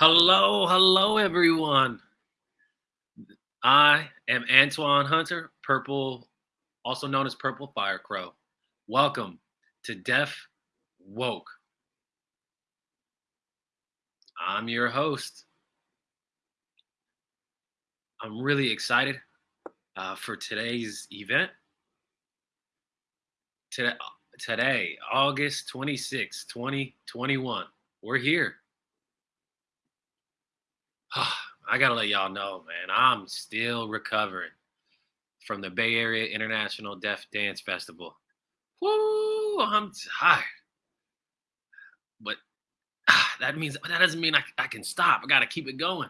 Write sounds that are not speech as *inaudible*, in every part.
Hello, hello, everyone. I am Antoine Hunter, Purple, also known as Purple Fire Crow. Welcome to Deaf Woke. I'm your host. I'm really excited uh, for today's event. Today, today, August 26, 2021, we're here. *sighs* I gotta let y'all know, man, I'm still recovering from the Bay Area International Deaf Dance Festival. Woo, I'm tired. But ah, *sighs* that means that doesn't mean I, I can stop. I gotta keep it going.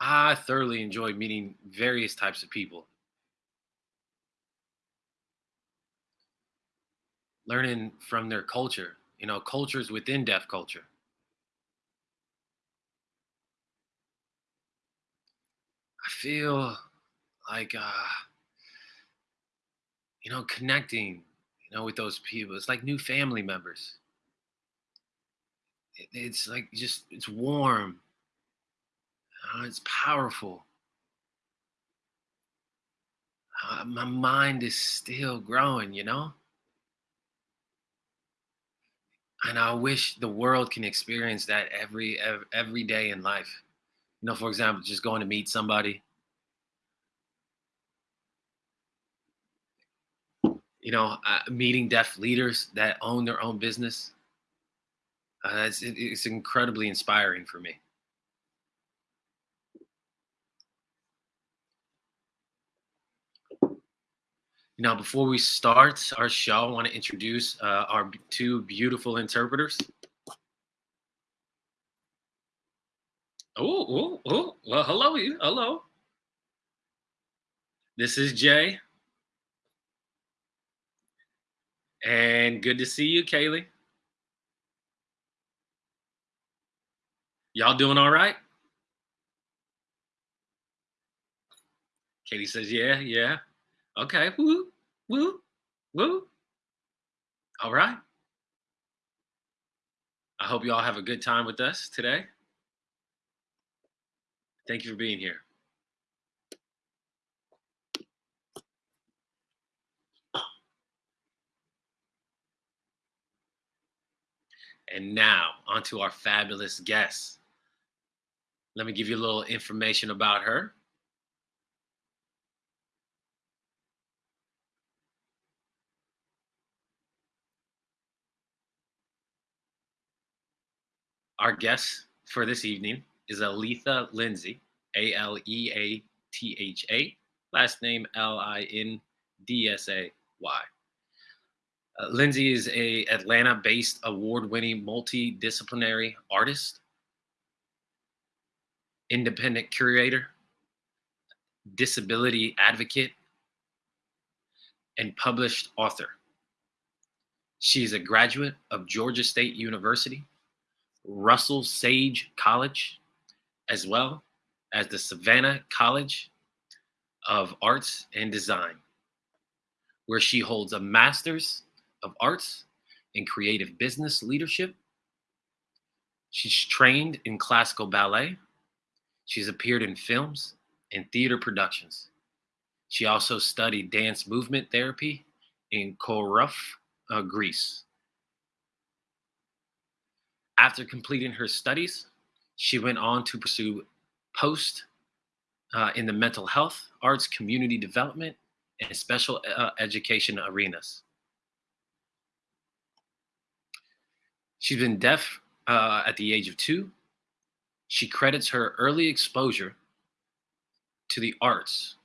I thoroughly enjoyed meeting various types of people, learning from their culture, you know, cultures within deaf culture. I feel like, uh, you know, connecting, you know, with those people. It's like new family members. It- It's like just, it's warm. uh, it's powerful. Uh, my mind is still growing, you know? And I wish the world can experience that every ev- every day in life. You know, for example, just going to meet somebody, you know, uh, meeting deaf leaders that own their own business. Uh, it's, it's incredibly inspiring for me. Now, before we start our show, I want to introduce uh, our two beautiful interpreters. Oh, oh, oh, well, hello, you. Hello. This is Jay, and good to see you, Kaylee. Y'all doing all right? Katie says, yeah, yeah. Okay. Woo, woo, woo. All right. I hope you all have a good time with us today. Thank you for being here. And now, on to our fabulous guest. Let me give you a little information about her. Our guest for this evening is Aleatha Lindsay, A L E A T H A, last name L I N D S A Y. Uh, Lindsay is a Atlanta-based award-winning multidisciplinary artist, independent curator, disability advocate, and published author. She is a graduate of Georgia State University, Russell Sage College, as well as the Savannah College of Arts and Design, where she holds a Master's of Arts in Creative Business Leadership. She's trained in classical ballet. She's appeared in films and theater productions. She also studied dance movement therapy in Corfu, uh, Greece. After completing her studies, she went on to pursue post uh, in the mental health, arts, community development, and special uh, education arenas. She's been deaf uh, at the age of two. She credits her early exposure to the arts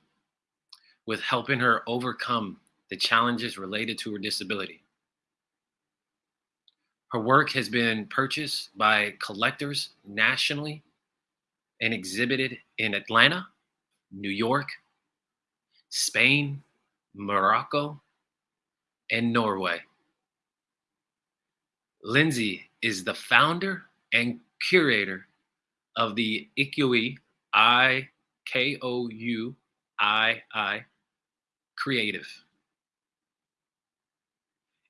with helping her overcome the challenges related to her disability. Her work has been purchased by collectors nationally and exhibited in Atlanta, New York, Spain, Morocco, and Norway. Lindsay is the founder and curator of the IKOUII I K O U I I Creative,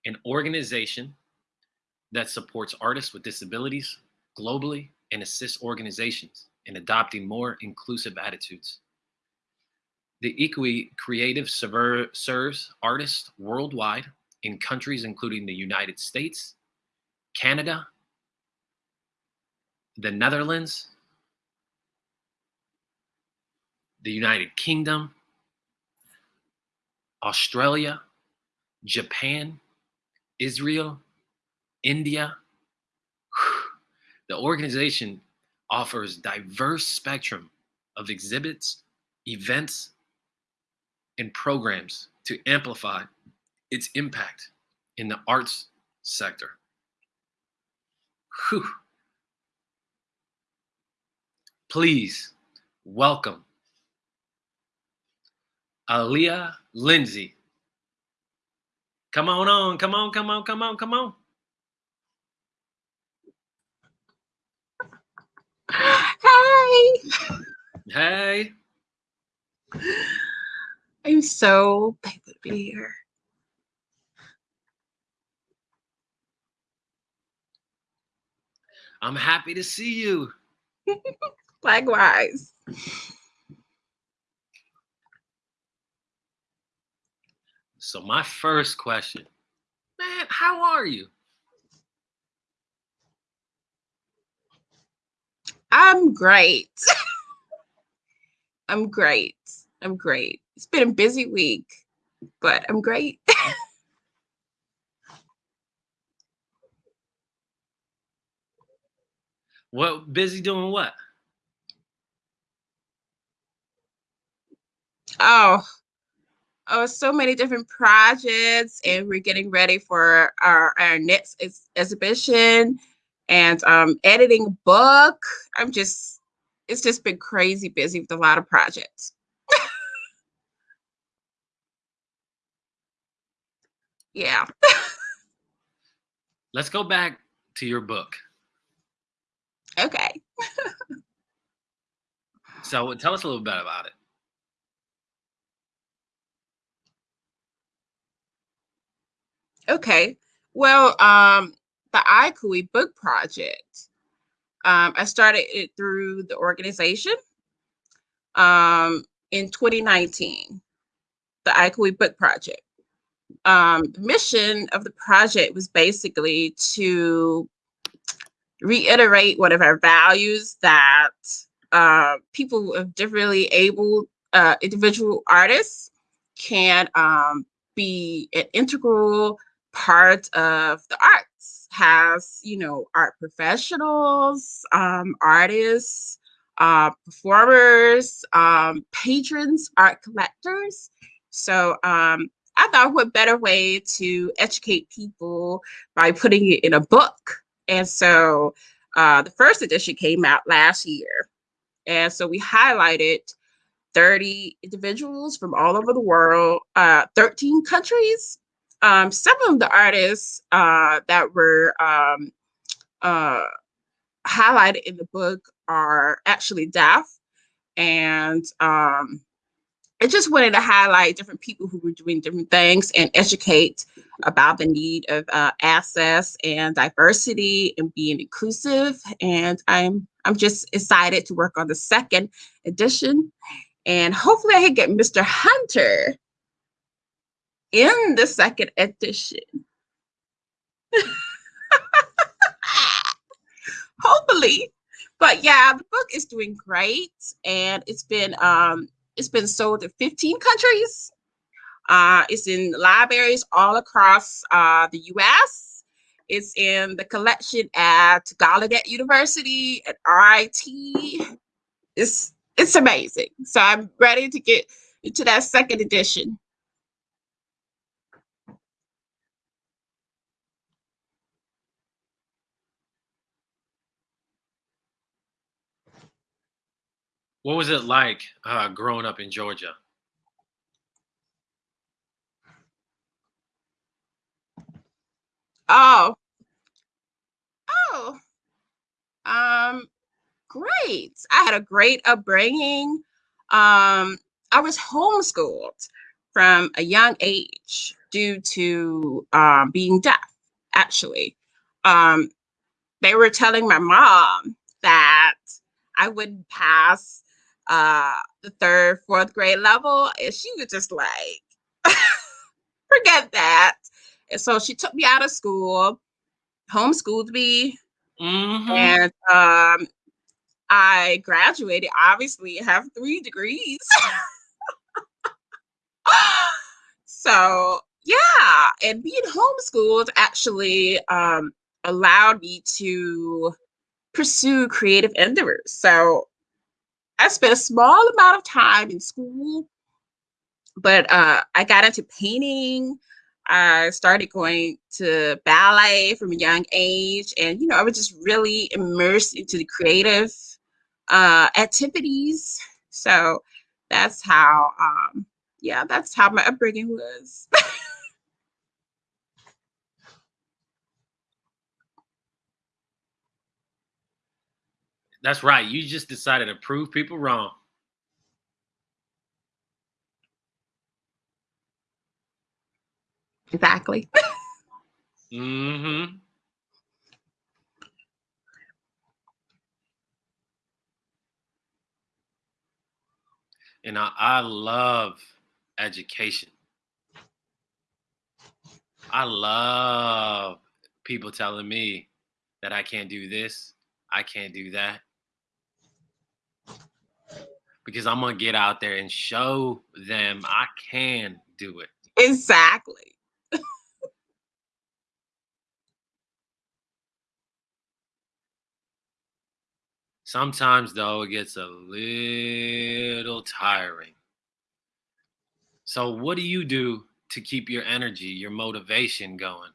an organization that supports artists with disabilities globally and assists organizations in adopting more inclusive attitudes. The IKOUII Creative serves artists worldwide in countries including the United States, Canada, the Netherlands, the United Kingdom, Australia, Japan, Israel, India. The organization offers diverse spectrum of exhibits, events, and programs to amplify its impact in the arts sector. Whew. Please welcome Aleatha Lindsay. Come on on, come on, come on, come on, come on. Hi. Hey. I'm so thankful to be here. I'm happy to see you. *laughs* Likewise. So my first question, man, how are you? I'm great. I'm great. I'm great. It's been a busy week, but I'm great. *laughs* what busy doing what? Oh, oh, so many different projects, and we're getting ready for our, our next ex exhibition and um, editing a book. I'm just, it's just been crazy busy with a lot of projects. yeah. Let's go back to your book. Okay. so tell us a little bit about it. Okay. Well, um, the IKOUII book project, um, I started it through the organization um, in 2019, the IKOUII book project. Um, the mission of the project was basically to reiterate one of our values that uh, people of differently able uh, individual artists can um, be an integral part of the arts has you know art professionals um, artists uh, performers um, patrons art collectors. So um, i thought what better way to educate people by putting it in a book. And so uh, the first edition came out last year. And so we highlighted 30 individuals from all over the world, uh, 13 countries, um, some of the artists uh, that were um, uh, highlighted in the book are actually deaf. And um, I just wanted to highlight different people who were doing different things and educate about the need of uh, access and diversity and being inclusive. And I'm I'm just excited to work on the second edition. And hopefully I can get Mr. Hunter in the second edition. *laughs* Hopefully. But yeah, the book is doing great and it's been um it's been sold to 15 countries. Uh, it's in libraries all across uh, the US. It's in the collection at Gallaudet University at RIT. It's it's amazing. So I'm ready to get into that second edition. What was it like uh, growing up in Georgia? Oh. Oh. Um, great. I had a great upbringing. Um, I was homeschooled from a young age. due to um, being deaf, actually. Um, they were telling my mom that I wouldn't pass uh, the third, fourth grade level. And she was just like, *laughs* forget that. And so she took me out of school, homeschooled me, Mm-hmm. and um, I graduated. Obviously, have three degrees. *laughs* so yeah, and being homeschooled actually um, allowed me to pursue creative endeavors. So I spent a small amount of time in school, but uh, I got into painting. I started going to ballet from a young age, and you know, I was just really immersed into the creative uh, activities. So that's how, um, yeah, that's how my upbringing was. *laughs* That's right. You just decided to prove people wrong. exactly. Mm-hmm. And I, I love education. I love people telling me that I can't do this, I can't do that. Because I'm gonna get out there and show them I can do it. exactly. Sometimes though it gets a little tiring. So what do you do to keep your energy, your motivation going?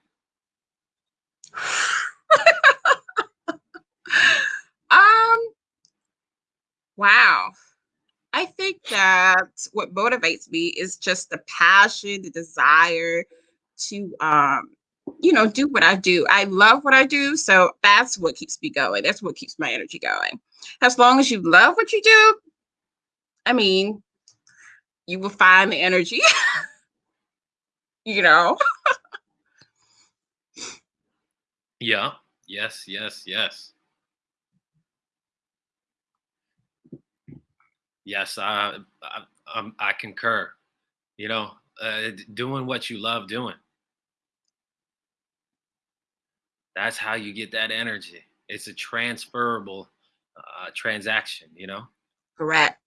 um, wow. I think that what motivates me is just the passion, the desire to um, you know, do what I do. I love what I do, so that's what keeps me going. That's what keeps my energy going. As long as you love what you do, I mean, you will find the energy. *laughs* you know. Yeah. Yes, yes, yes. Yes, I I, um, I concur. You know, uh, doing what you love doing. That's how you get that energy. It's a transferable uh, transaction, you know? Correct.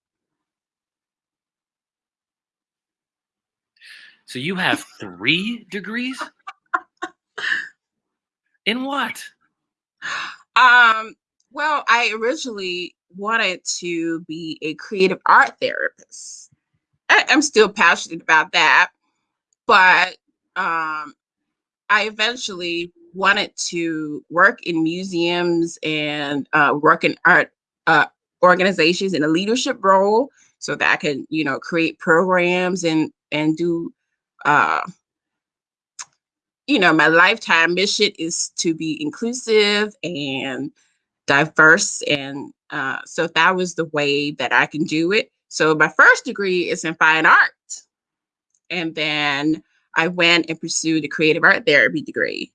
So you have three degrees? In what? Um, well, I originally wanted to be a creative art therapist. I, I'm still passionate about that, but um, I eventually wanted to work in museums and uh, work in art uh, organizations in a leadership role so that I could, you know, create programs and and do uh, you know, my lifetime mission is to be inclusive and diverse. And uh, so that was the way that I can do it. So my first degree is in fine art. And then I went and pursued a creative art therapy degree.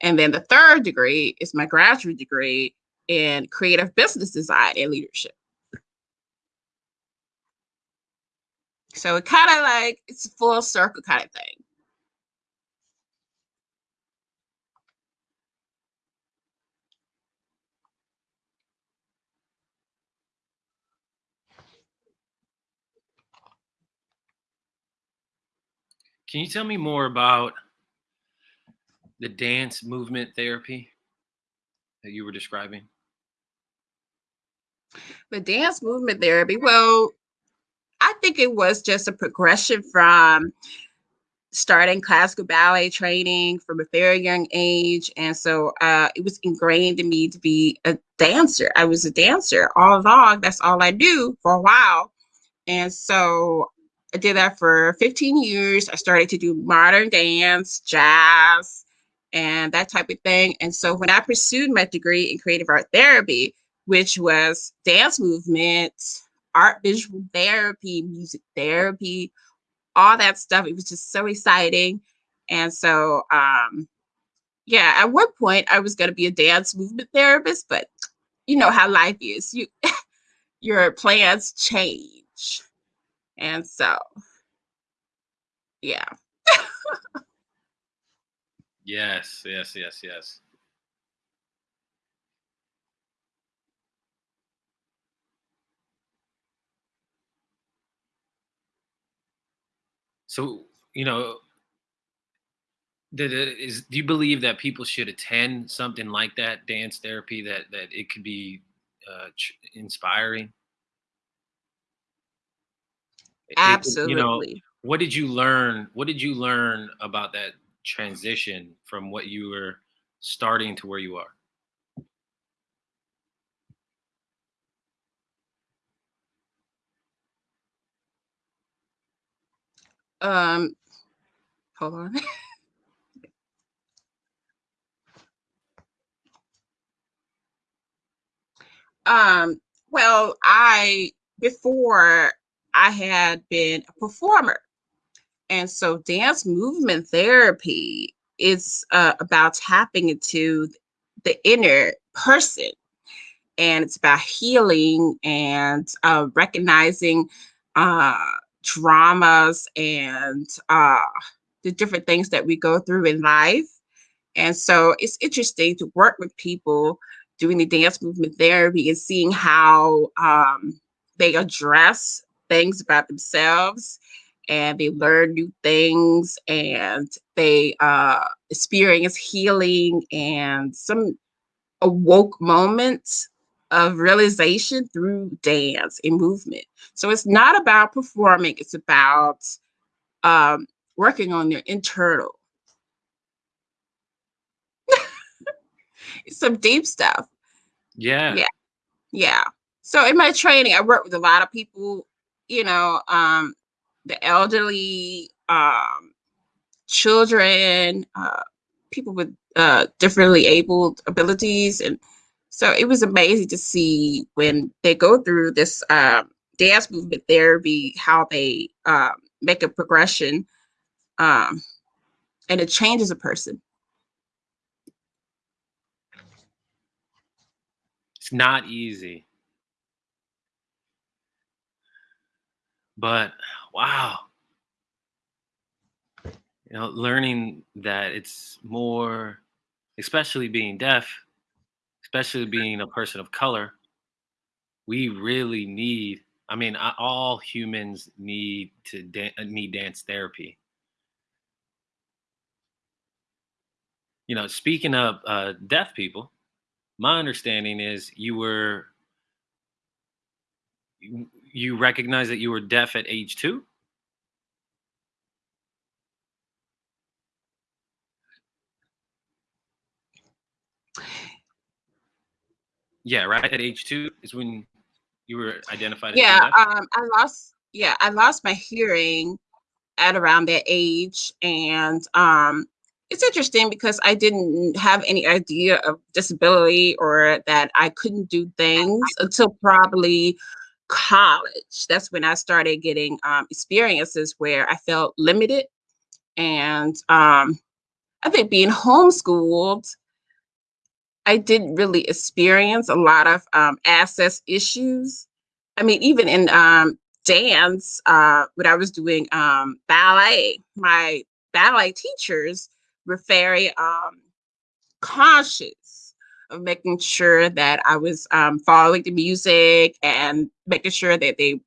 And then the third degree is my graduate degree in creative business design and leadership. So it kind of like it's a full circle kind of thing. Can you tell me more about the dance movement therapy that you were describing? The dance movement therapy, well, I think it was just a progression from starting classical ballet training from a very young age. And so uh, it was ingrained in me to be a dancer. I was a dancer all along. That's all I do for a while. And so I did that for 15 years. I started to do modern dance, jazz, and that type of thing. And so when I pursued my degree in creative art therapy, which was dance movement, art visual therapy, music therapy, all that stuff, it was just so exciting. And so, um, yeah, at one point I was going to be a dance movement therapist, but you know how life is. You *laughs* your plans change. And so, yeah. Yes, yes, yes, yes. So, you know, did it is do you believe that people should attend something like that, dance therapy, that that it could be uh, inspiring? It, it- you know, Absolutely. what did you learn? What did you learn about that transition from what you were starting to where you are? Um, hold on. *laughs* Um, well, I before I had been a performer, and so dance movement therapy is uh, about tapping into the inner person, and it's about healing and uh, recognizing uh, traumas and uh, the different things that we go through in life. And so it's interesting to work with people doing the dance movement therapy and seeing how um, they address things about themselves and they learn new things and they uh, experience healing and some awoke moments of realization through dance and movement. So it's not about performing, it's about um, working on their internal, *laughs* some deep stuff. Yeah, Yeah. Yeah. So in my training, I work with a lot of people, you know, um, the elderly, um, children, uh, people with uh, differently abled abilities. And so it was amazing to see when they go through this um, dance movement therapy, how they um, make a progression um, and it changes a person. it's not easy, but wow, you know, learning that it's more, especially being deaf, especially being a person of color, we really need. I mean, all humans need to dan- uh, need dance therapy. You know, speaking of uh, deaf people, my understanding is you were you recognize that you were deaf at age two. Yeah, right. At age two is when you were identified Yeah, um, I lost yeah, I lost my hearing at around that age, and, um, it's interesting because I didn't have any idea of disability or that I couldn't do things until probably college. That's when I started getting, um, experiences where I felt limited, and, um, I think being homeschooled, I didn't really experience a lot of, um, access issues. I mean, even in, um, dance, uh, when I was doing, um, ballet, my ballet teachers were very, um, conscious of making sure that I was, um, following the music and making sure that they,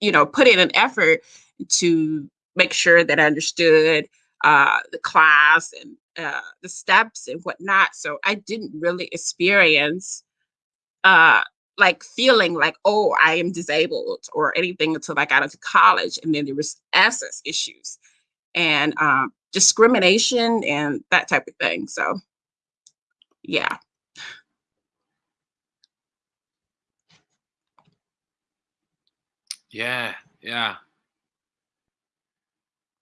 you know, put in an effort to make sure that I understood, uh, the class and, uh, the steps and whatnot. So I didn't really experience uh like feeling like oh i am disabled or anything until i got into college and then there was access issues and um discrimination and that type of thing so yeah Yeah, yeah.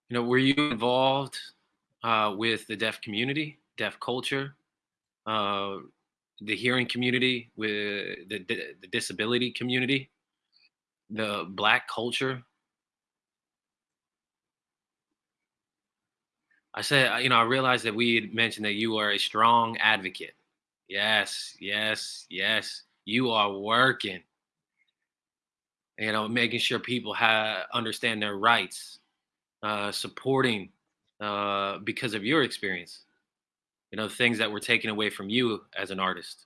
You know, were you involved uh, with the deaf community, deaf culture, uh, the hearing community, with the the disability community, the black culture? I said, uh, you know, I realized that we had mentioned that you are a strong advocate. Yes, yes, yes. You are working, you know, making sure people have understand their rights, uh, supporting uh, because of your experience. You know, things that were taken away from you as an artist.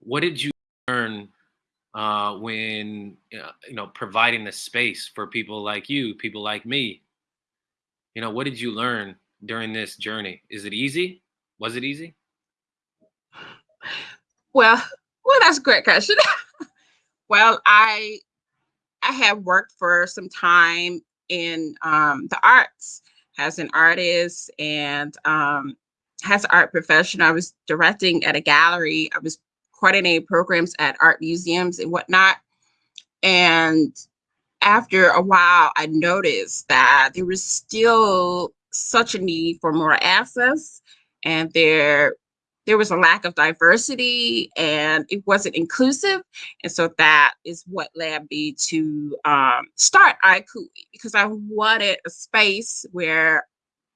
What did you learn uh, when uh, you know providing the space for people like you, people like me? You know, what did you learn during this journey? Is it easy? Was it easy? Well, well, that's a great question. *laughs* well, I I have worked for some time in um, the arts as an artist and um, as an art professional. I was directing at a gallery. I was coordinating programs at art museums and whatnot. And after a while, I noticed that there was still such a need for more access and there there was a lack of diversity and it wasn't inclusive. And so that is what led me to um, start IKOUII because I wanted a space where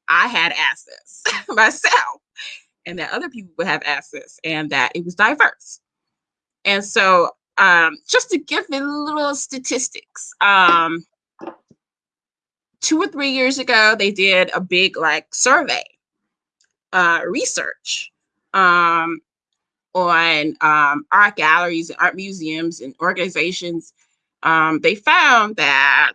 I had access *laughs* myself and that other people would have access and that it was diverse. And so um, just to give a little statistics, um, two or three years ago, they did a big like survey uh, research um, on um, art galleries, and art museums, and organizations. Um, they found that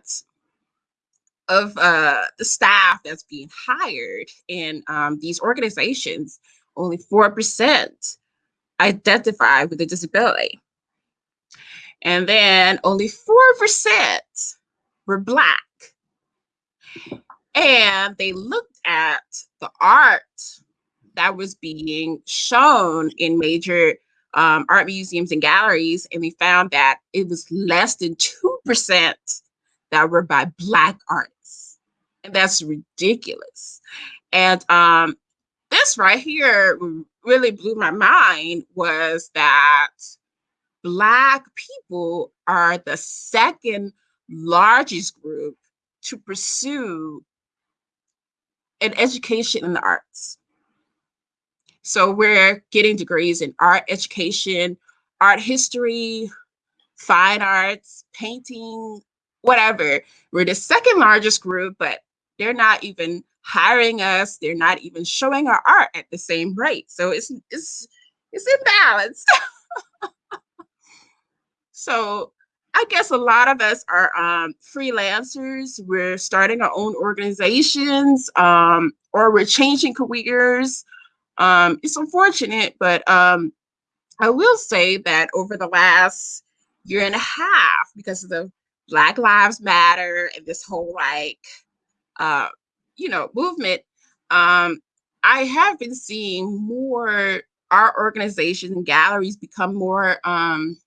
of uh, the staff that's being hired in um, these organizations, only 4% identify with a disability. And then only 4% were Black. And they looked at the art that was being shown in major um, art museums and galleries, and we found that it was less than 2% that were by Black artists. And that's ridiculous. And um, this right here really blew my mind was that Black people are the second largest group to pursue an education in the arts. So we're getting degrees in art education, art history, fine arts, painting, whatever. We're the second largest group, but they're not even hiring us. They're not even showing our art at the same rate. So it's it's it's imbalanced. *laughs* so I guess a lot of us are um, freelancers. We're starting our own organizations, um, or we're changing careers. Um, it's unfortunate, but um, I will say that over the last year and a half, because of the Black Lives Matter and this whole like, uh, you know, movement, um, I have been seeing more our organizations and galleries become more um,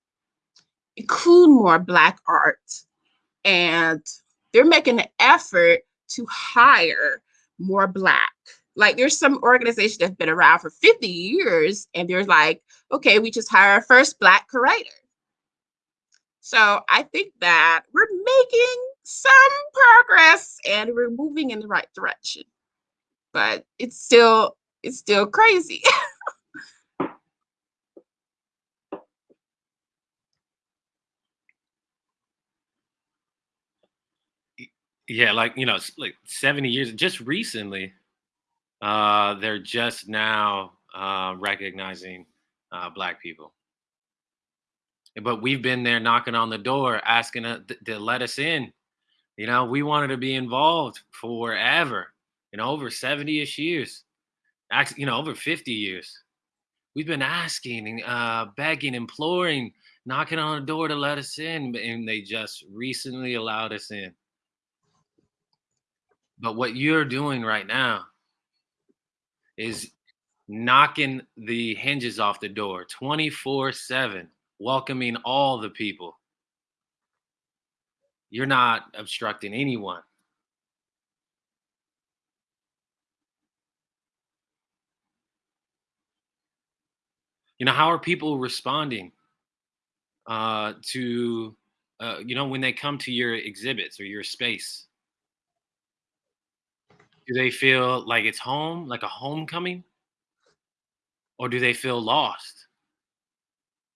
include more Black art, and they're making an effort to hire more Black like there's some organization that's been around for 50 years and they're like, okay, we just hire our first black curator. So I think that we're making some progress and we're moving in the right direction. But it's still it's still crazy. *laughs* Yeah, like you know, like 70 years just recently uh, they're just now uh, recognizing uh, Black people. But we've been there knocking on the door, asking to, to let us in. You know, we wanted to be involved forever, you know, over 70 ish years, actually, you know, over 50 years. We've been asking, uh, begging, imploring, knocking on the door to let us in, and they just recently allowed us in. But what you're doing right now is knocking the hinges off the door 24 7, welcoming all the people. You're not obstructing anyone. You know, how are people responding uh, to uh, you know, when they come to your exhibits or your space? Do they feel like it's home, like a homecoming? Or do they feel lost?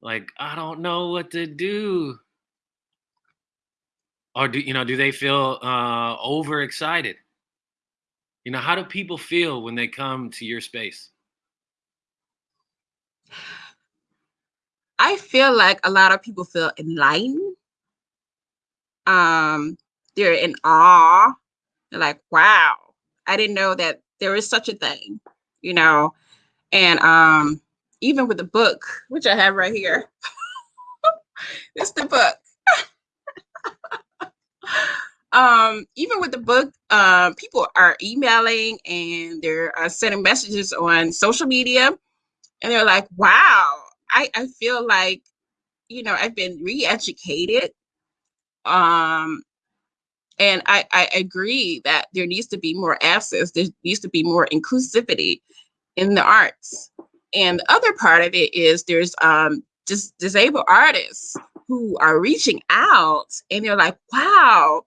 Like, I don't know what to do. Or do you know, do they feel uh overexcited? You know, how do people feel when they come to your space? I feel like a lot of people feel enlightened. Um, they're in awe. They're like, wow, I didn't know that there is such a thing, you know. And um, even with the book, which I have right here, *laughs* it's the book. *laughs* um, even with the book, uh, people are emailing and they're uh, sending messages on social media, and they're like, "Wow, I, I feel like, you know, I've been re-educated." Um, and I, I agree that there needs to be more access. There needs to be more inclusivity in the arts. And the other part of it is there's um, just disabled artists who are reaching out and they're like, wow,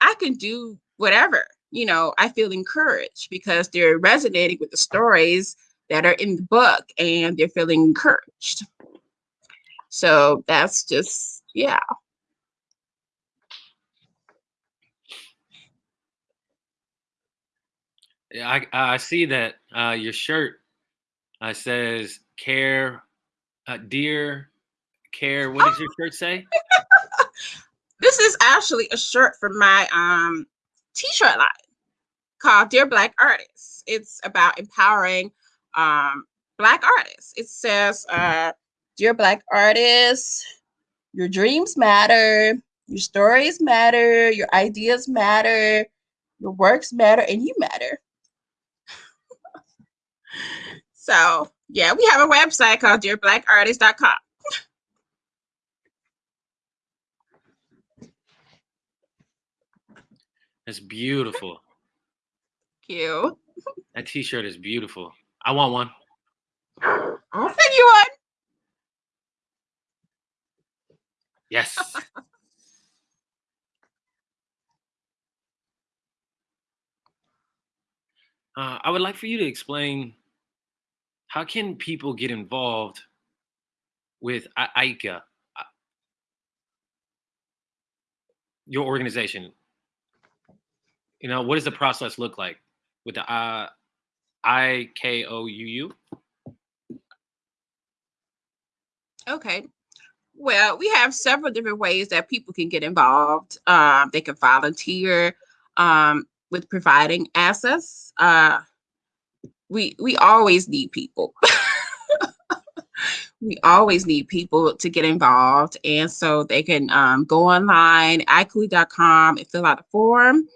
I can do whatever. You know, I feel encouraged because they're resonating with the stories that are in the book and they're feeling encouraged. So that's just, yeah. I I see that uh, your shirt uh, says care, uh, dear care. What does your shirt say? *laughs* This is actually a shirt from my um t-shirt line called Dear Black Artists. It's about empowering um black artists. It says uh Dear Black Artists, your dreams matter, your stories matter, your ideas matter, your works matter, and you matter. So yeah, we have a website called dearblackartist.com. That's beautiful. Cute. That T-shirt is beautiful. I want one. I'll send you one. Yes. *laughs* Uh, I would like for you to explain how can people get involved with I- ICA, uh, your organization. You know, what does the process look like with the uh, I K O U U? Okay. Well, we have several different ways that people can get involved. Um, they can volunteer um, with providing access. Uh, we we always need people. *laughs* we always need people to get involved, and so they can um, go online, ikouii.com, and fill out a form.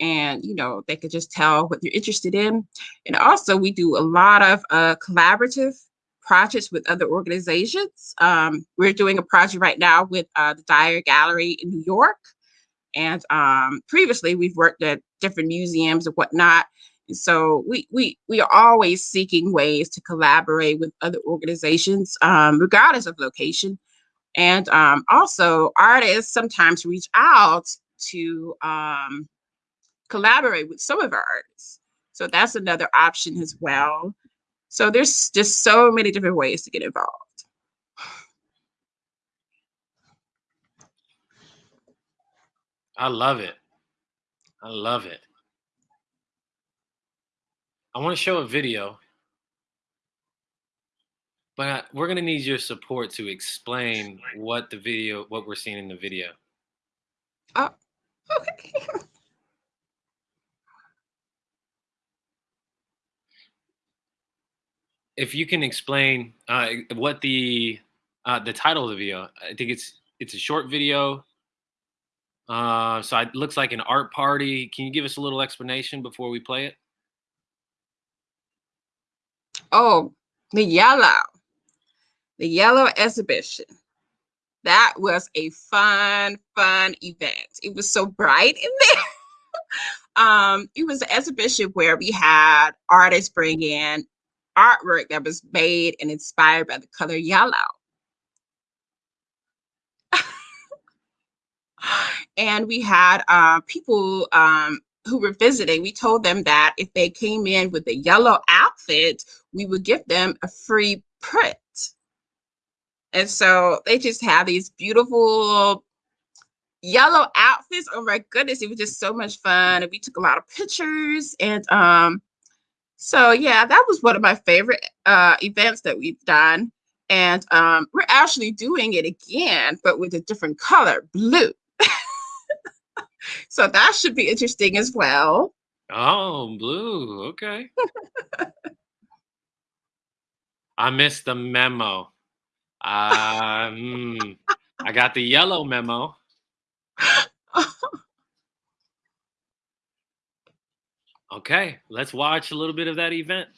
And you know they could just tell what they're interested in. And also, we do a lot of uh, collaborative projects with other organizations. Um, we're doing a project right now with uh, the Dyer Gallery in New York. And um, previously, we've worked at different museums and whatnot. So we we we are always seeking ways to collaborate with other organizations, um, regardless of location. And um, also, artists sometimes reach out to um, collaborate with some of our artists. So that's another option as well. So there's just so many different ways to get involved. I love it. I love it. I want to show a video, but I- we're going to need your support to explain what the video, what we're seeing in the video. Oh, okay. *laughs* If you can explain uh, what the uh, the title of the video, I think it's it's a short video. Uh, so it looks like an art party. Can you give us a little explanation before we play it? Oh, the yellow, the yellow exhibition. That was a fun, fun event. It was so bright in *laughs* there. um, it was an exhibition where we had artists bring in artwork that was made and inspired by the color yellow. *laughs* and we had uh, people um, who were visiting. We told them that if they came in with a yellow outfit, we would give them a free print. And so they just have these beautiful yellow outfits. Oh my goodness, it was just so much fun. And we took a lot of pictures. And um, so yeah, that was one of my favorite uh, events that we've done. And um, we're actually doing it again, but with a different color, blue. *laughs* so that should be interesting as well. Oh, blue. Okay. I missed the memo. Um, I got the yellow memo. *laughs* okay, let's watch a little bit of that event.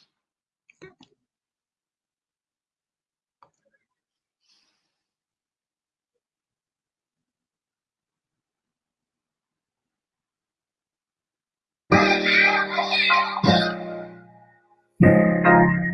Thank you.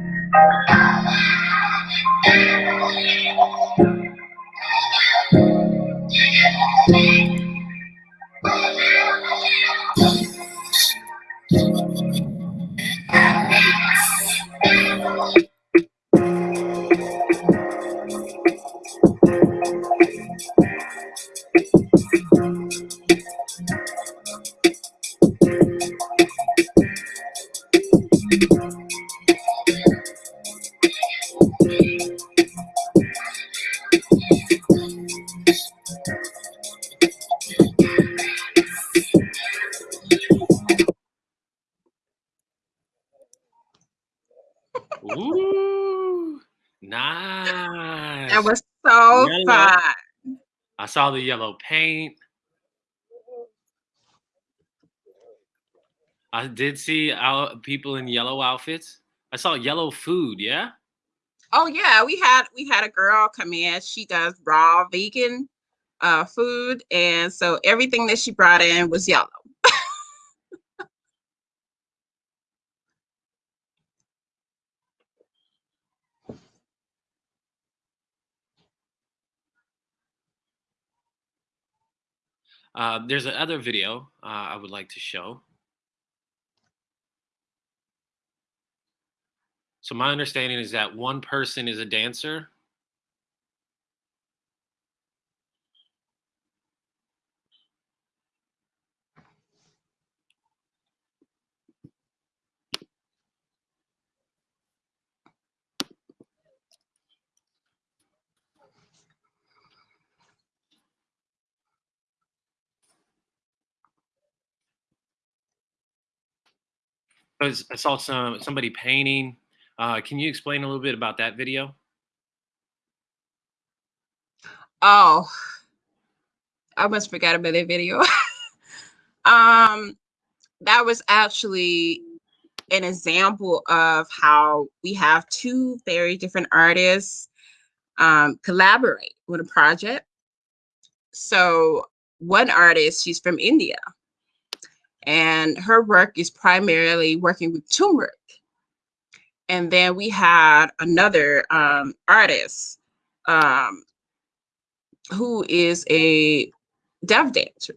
Ooh, nice. That was so Yellow. fun. I saw the yellow paint. I did see out people in yellow outfits. I saw yellow food. Yeah. Oh yeah, we had we had a girl come in. She does raw vegan uh, food, and so everything that she brought in was yellow. *laughs* Uh, there's another video uh, I would like to show. So my understanding is that one person is a dancer. I saw some somebody painting. Uh, can you explain a little bit about that video? Oh, I almost forgot about that video. *laughs* um, that was actually an example of how we have two very different artists um, collaborate with a project. So one artist, she's from India, and her work is primarily working with turmeric. And then we had another um, artist um, who is a deaf dancer.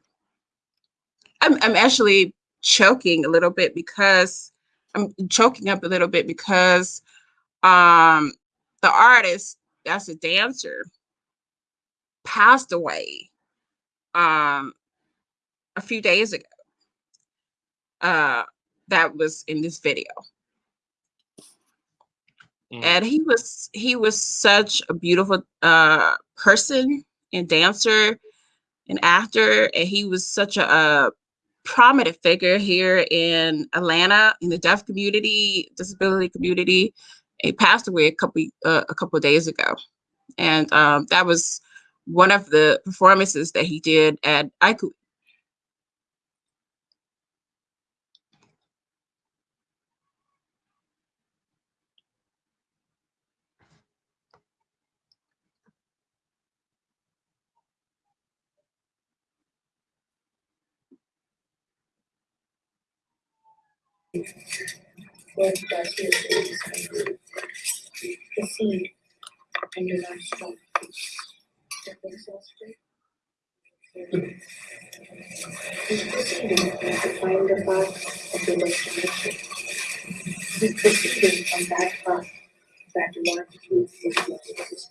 I'm, I'm actually choking a little bit because I'm choking up a little bit because um, the artist that's a dancer passed away um, a few days ago. Uh, that was in this video. Mm. and he was he was such a beautiful uh person and dancer and actor and he was such a, a prominent figure here in atlanta in the deaf community disability community he passed away a couple uh, a couple of days ago and um that was one of the performances that he did at ICU. The The seed and stop. Step yourself straight. He's proceeding to find the path of the destination. Proceeding on that path that is his existence.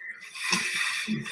The path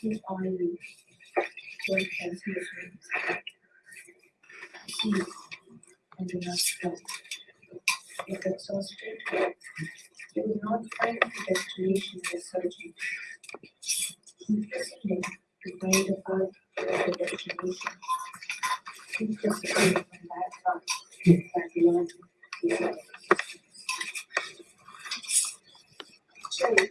to go on to. To is to to to to. Proceed. And. If exhausted, you will not find the destination you're searching. Keep proceeding to find the path of the destination. Keep proceeding on that path that you are. Sorry. Sorry,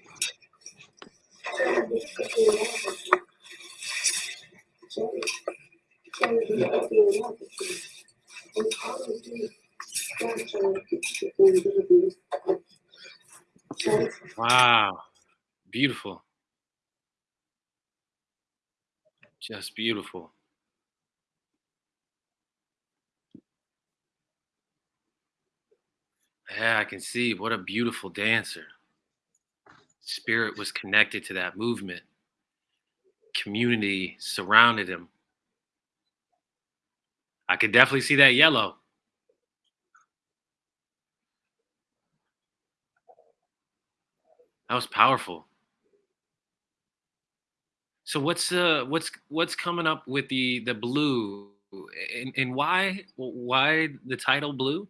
Wow. Beautiful. Just beautiful. Yeah, I can see what a beautiful dancer. Spirit was connected to that movement. Community surrounded him. I could definitely see that yellow. That was powerful. So what's uh what's what's coming up with the the blue and and why why the title blue?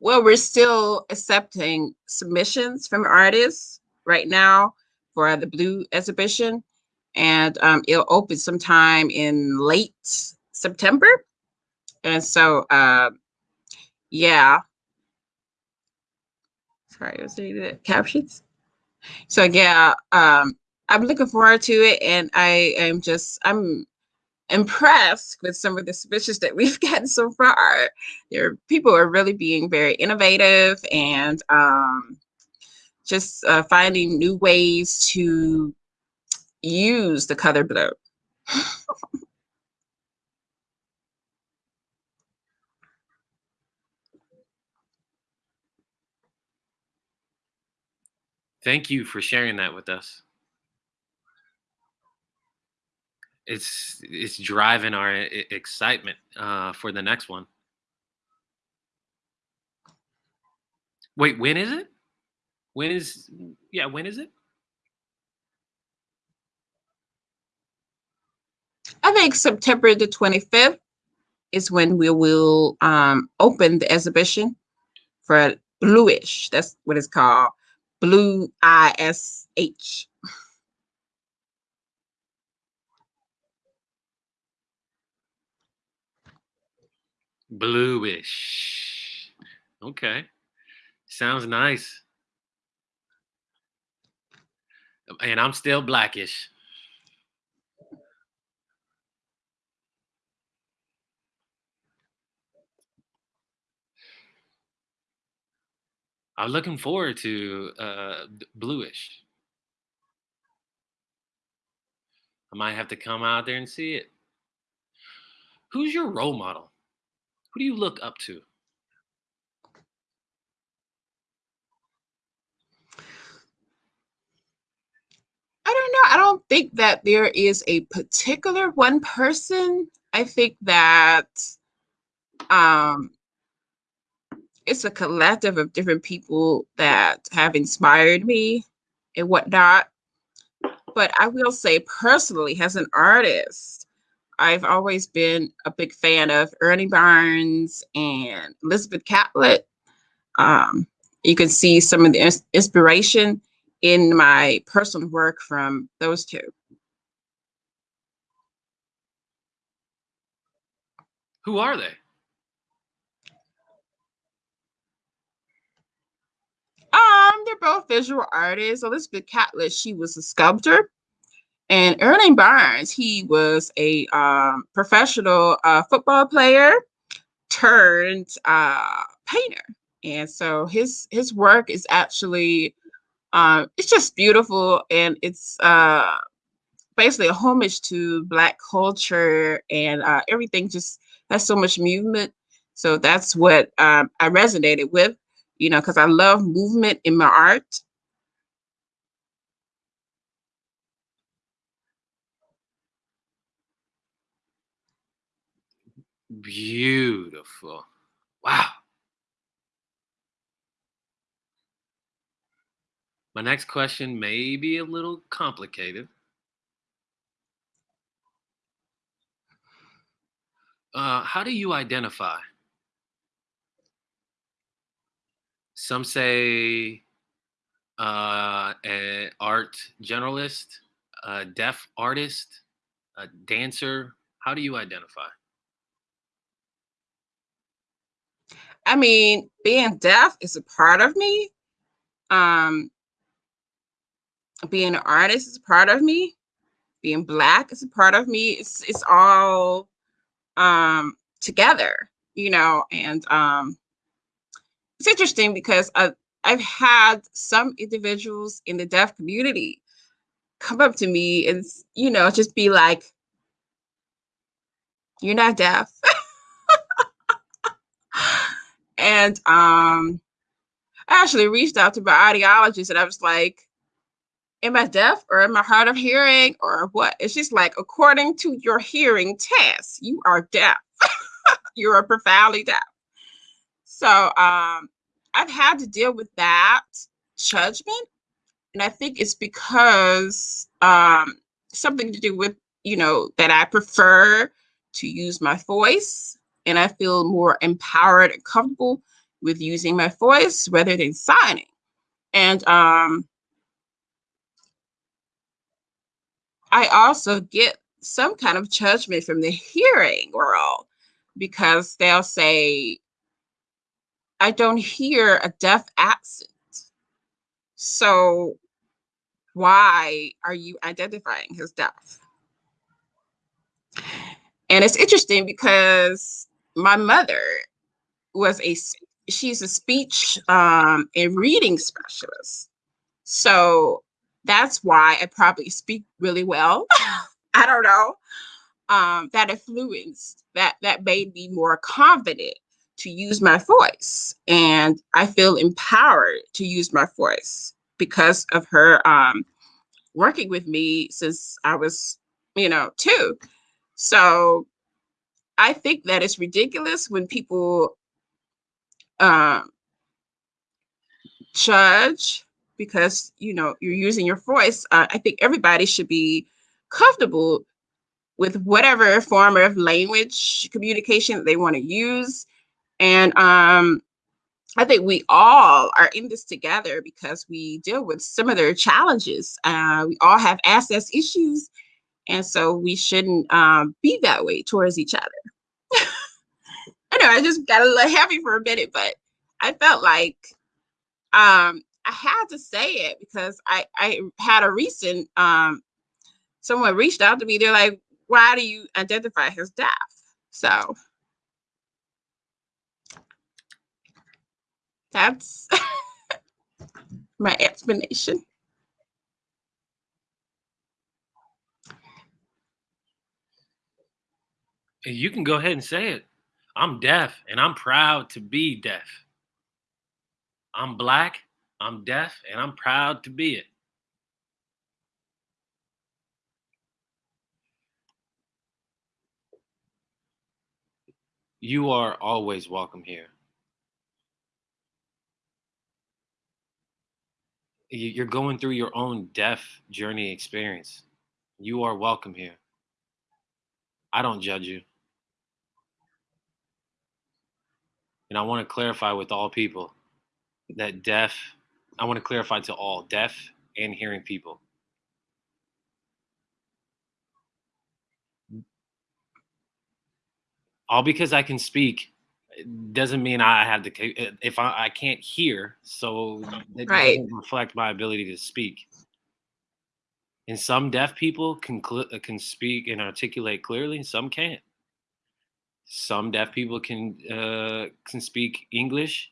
Well, we're still accepting submissions from artists right now for the Blue exhibition, and um, it'll open sometime in late September. And so, uh, yeah. Sorry, I was reading the captions. So yeah, um, I'm looking forward to it, and I am just I'm impressed with some of the submissions that we've *laughs* gotten so far. There, people are really being very innovative and um, just uh, finding new ways to use the color blue. Thank you for sharing that with us. It's it's driving our excitement uh, for the next one. Wait, when is it? When is yeah? When is it? I think September the 25th is when we will um, open the exhibition for bluish. That's what it's called. Blue I S H. Bluish. Okay. Sounds nice. And I'm still blackish. I'm looking forward to uh, bluish. I might have to come out there and see it. Who's your role model? Who do you look up to? I don't know. I don't think that there is a particular one person. I think that um, it's a collective of different people that have inspired me and whatnot. But I will say personally, as an artist, I've always been a big fan of Ernie Barnes and Elizabeth Catlett. Um, you can see some of the inspiration in my personal work from those two. Who are they? Um, they're both visual artists. Elizabeth Catlett, she was a sculptor. And Ernie Barnes, he was a um, professional uh, football player turned uh, painter. And so his his work is actually um, it's just beautiful and it's uh, basically a homage to black culture and uh, everything just has so much movement. So that's what um, I resonated with, you know, because I love movement in my art. Beautiful. Wow. My next question may be a little complicated. Uh, how do you identify? Some say uh, an art generalist, a deaf artist, a dancer. How do you identify? I mean, being deaf is a part of me. Um, being an artist is a part of me. Being black is a part of me. It's it's all um, together, you know. And um, it's interesting because I've, I've had some individuals in the deaf community come up to me and you know just be like, "You're not deaf." *laughs* and um, I actually reached out to my audiologist and I was like, am I deaf or am I hard of hearing or what? It's just like, according to your hearing test, you are deaf. *laughs* you are profoundly deaf. So um, I've had to deal with that judgment. And I think it's because um, something to do with, you know, that I prefer to use my voice and I feel more empowered and comfortable with using my voice rather than signing. And um, I also get some kind of judgment from the hearing world because they'll say, I don't hear a deaf accent. So why are you identifying as deaf? And it's interesting because my mother was a she's a speech um, and reading specialist. So that's why I probably speak really well. *laughs* I don't know. Um, that influenced that that made me more confident to use my voice, and I feel empowered to use my voice because of her um, working with me since I was, you know, two. So I think that it's ridiculous when people um, judge because you know you're using your voice. Uh, I think everybody should be comfortable with whatever form of language communication they want to use, and um, I think we all are in this together because we deal with similar challenges. Uh, we all have access issues, and so we shouldn't um, be that way towards each other. *laughs* I know I just got a little heavy for a minute, but I felt like um, I had to say it because I I had a recent um, someone reached out to me. They're like, "Why do you identify as deaf?" So that's *laughs* my explanation. You can go ahead and say it. I'm deaf and I'm proud to be deaf. I'm black, I'm deaf, and I'm proud to be it. You are always welcome here. You- You're going through your own deaf journey experience. You are welcome here. I don't judge you. And I want to clarify with all people that deaf, I want to clarify to all deaf and hearing people. All because I can speak doesn't mean I have to, if I, I can't hear, so it Right. doesn't reflect my ability to speak. And some deaf people can can speak and articulate clearly, some can't. Some deaf people can uh, can speak English,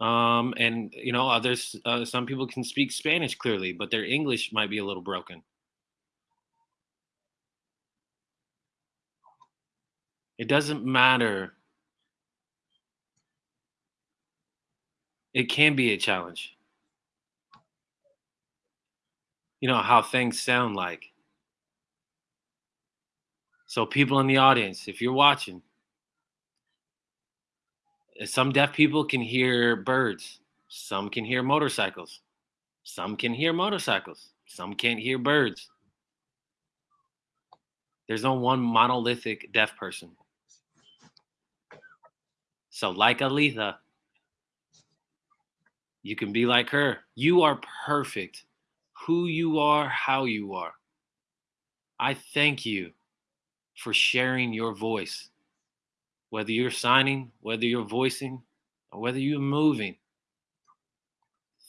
um, and you know others. Uh, some people can speak Spanish clearly, but their English might be a little broken. It doesn't matter. It can be a challenge. You know how things sound like. So, people in the audience, if you're watching, some deaf people can hear birds, some can hear motorcycles, some can hear motorcycles, some can't hear birds. There's no one monolithic deaf person. So, like Aleatha, you can be like her. You are perfect. Who you are, how you are. I thank you for sharing your voice. Whether you're signing, whether you're voicing, or whether you're moving.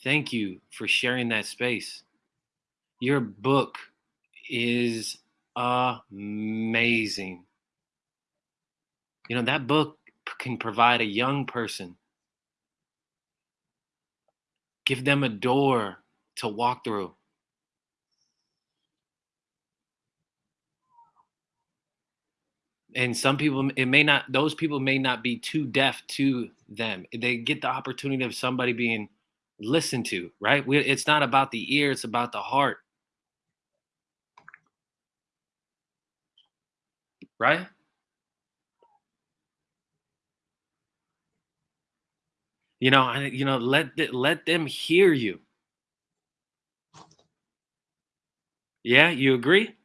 Thank you for sharing that space. Your book is amazing. You know, that book can provide a young person, give them a door to walk through. And some people, it may not, those people may not be too deaf to them. They get the opportunity of somebody being listened to, right? We, it's not about the ear, it's about the heart. Right? You know, I, you know, let let them hear you. Yeah, you agree?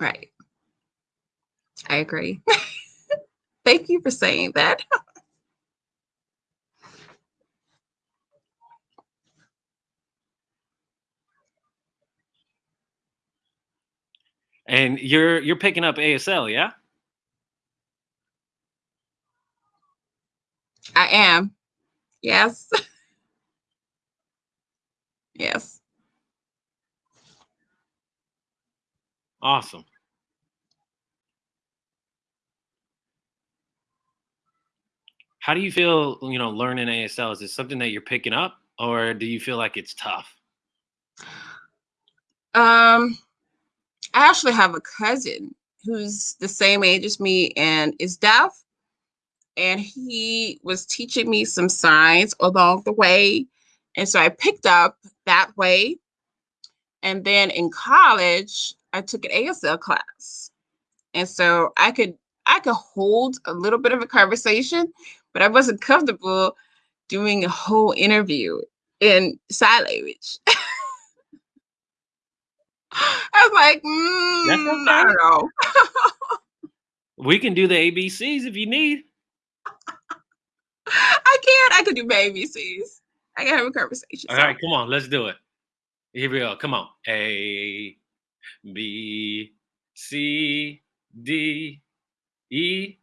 Right. I agree. Thank you for saying that. And you're you're picking up ASL, yeah? I am. Yes. *laughs* yes. Awesome. How do you feel, you know, learning ASL? Is it something that you're picking up or do you feel like it's tough? Um, I actually have a cousin who's the same age as me and is deaf. And he was teaching me some signs along the way. And so I picked up that way. And then in college, I took an ASL class. And so I could I could hold a little bit of a conversation, but I wasn't comfortable doing a whole interview in sign language. *laughs* I was like, mm, I okay. don't know. *laughs* We can do the ABCs if you need. I scared. I could do ABCs. I can have a conversation. All right, come on, let's do it. Here we go. Come on. A, B, C, D, E,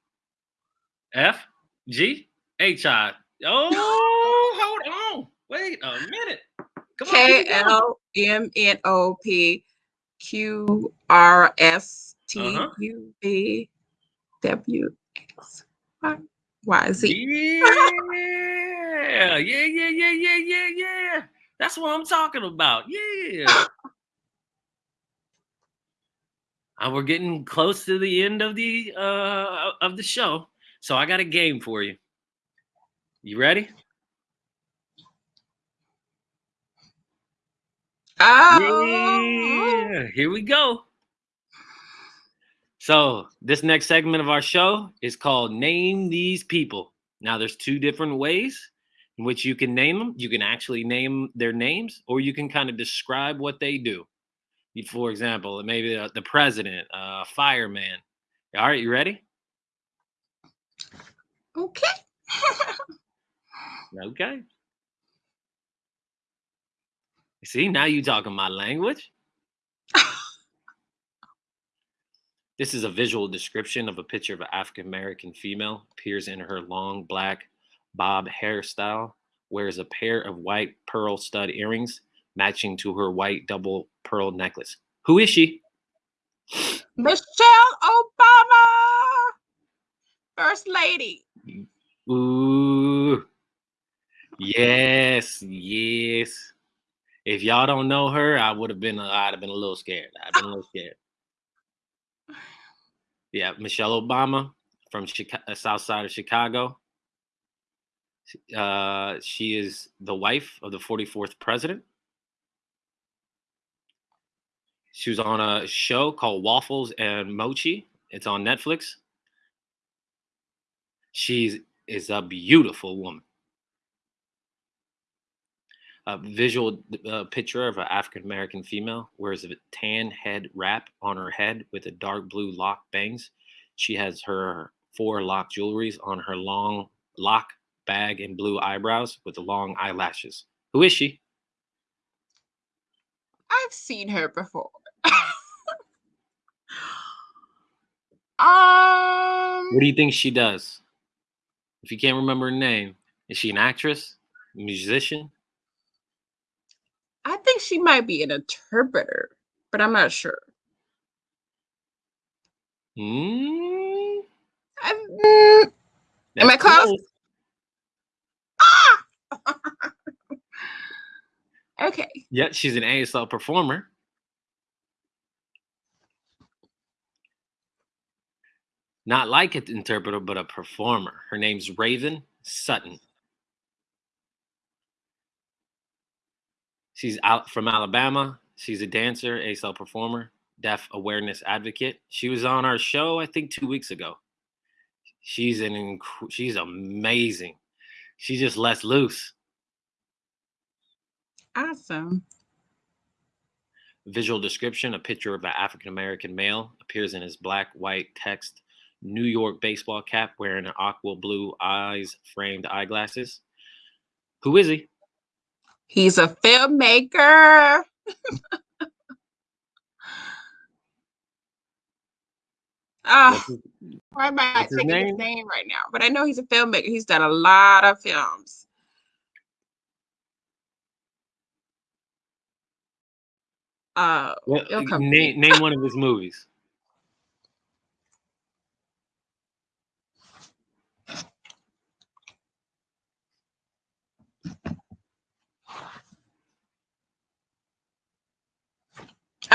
F, G, H, I. Oh, *laughs* hold on. Wait a minute. Come on. K keep it going. L M N O P Q R S T. U V W X Y Y Z. Yeah, yeah, yeah, yeah, yeah, yeah, yeah. That's what I'm talking about. Yeah. and we're getting close to the end of the uh of the show, so I got a game for you. You ready? Oh, Yeah, here we go. So, this next segment of our show is called Name These People. Now, there's two different ways in which you can name them. You can actually name their names, or you can kind of describe what they do. For example, maybe the, president, uh, fireman. All right, you ready? Okay. *laughs* Okay. See, now you talking my language. *laughs* This is a visual description of a picture of an African American female. Appears in her long black bob hairstyle. Wears a pair of white pearl stud earrings matching to her white double pearl necklace. Who is she? Michelle Obama, First Lady. Ooh. Yes, yes. If y'all don't know her, I would have been I'd have been a little scared. I'd been a little scared. Yeah, Michelle Obama from Chicago, South Side of Chicago. Uh, she is the wife of the 44th president. She was on a show called Waffles and Mochi. It's on Netflix. She's is a beautiful woman. A visual uh, picture of an African American female wears a tan head wrap on her head with a dark blue lock bangs. She has her four lock jewelries on her long lock bag and blue eyebrows with the long eyelashes. Who is she? I've seen her before. um, *laughs* What do you think she does? If you can't remember her name, is she an actress, musician? I think she might be an interpreter, but I'm not sure. Hmm. Mm, Am I that's close? *laughs* okay. Yeah, she's an ASL performer. Not like an interpreter, but a performer. Her name's Raven Sutton. She's out from Alabama. She's a dancer, ASL performer, deaf awareness advocate. She was on our show, I think, two weeks ago. She's an inc- she's amazing. She just lets loose. Awesome. Visual description a picture of an African American male appears in his black, white text New York baseball cap wearing an aqua blue eyes framed eyeglasses. Who is he? He's a filmmaker. Ah, his- why am I not what's his name? his name right now? But I know he's a filmmaker. He's done a lot of films. Uh, well, name, *laughs* name one of his movies.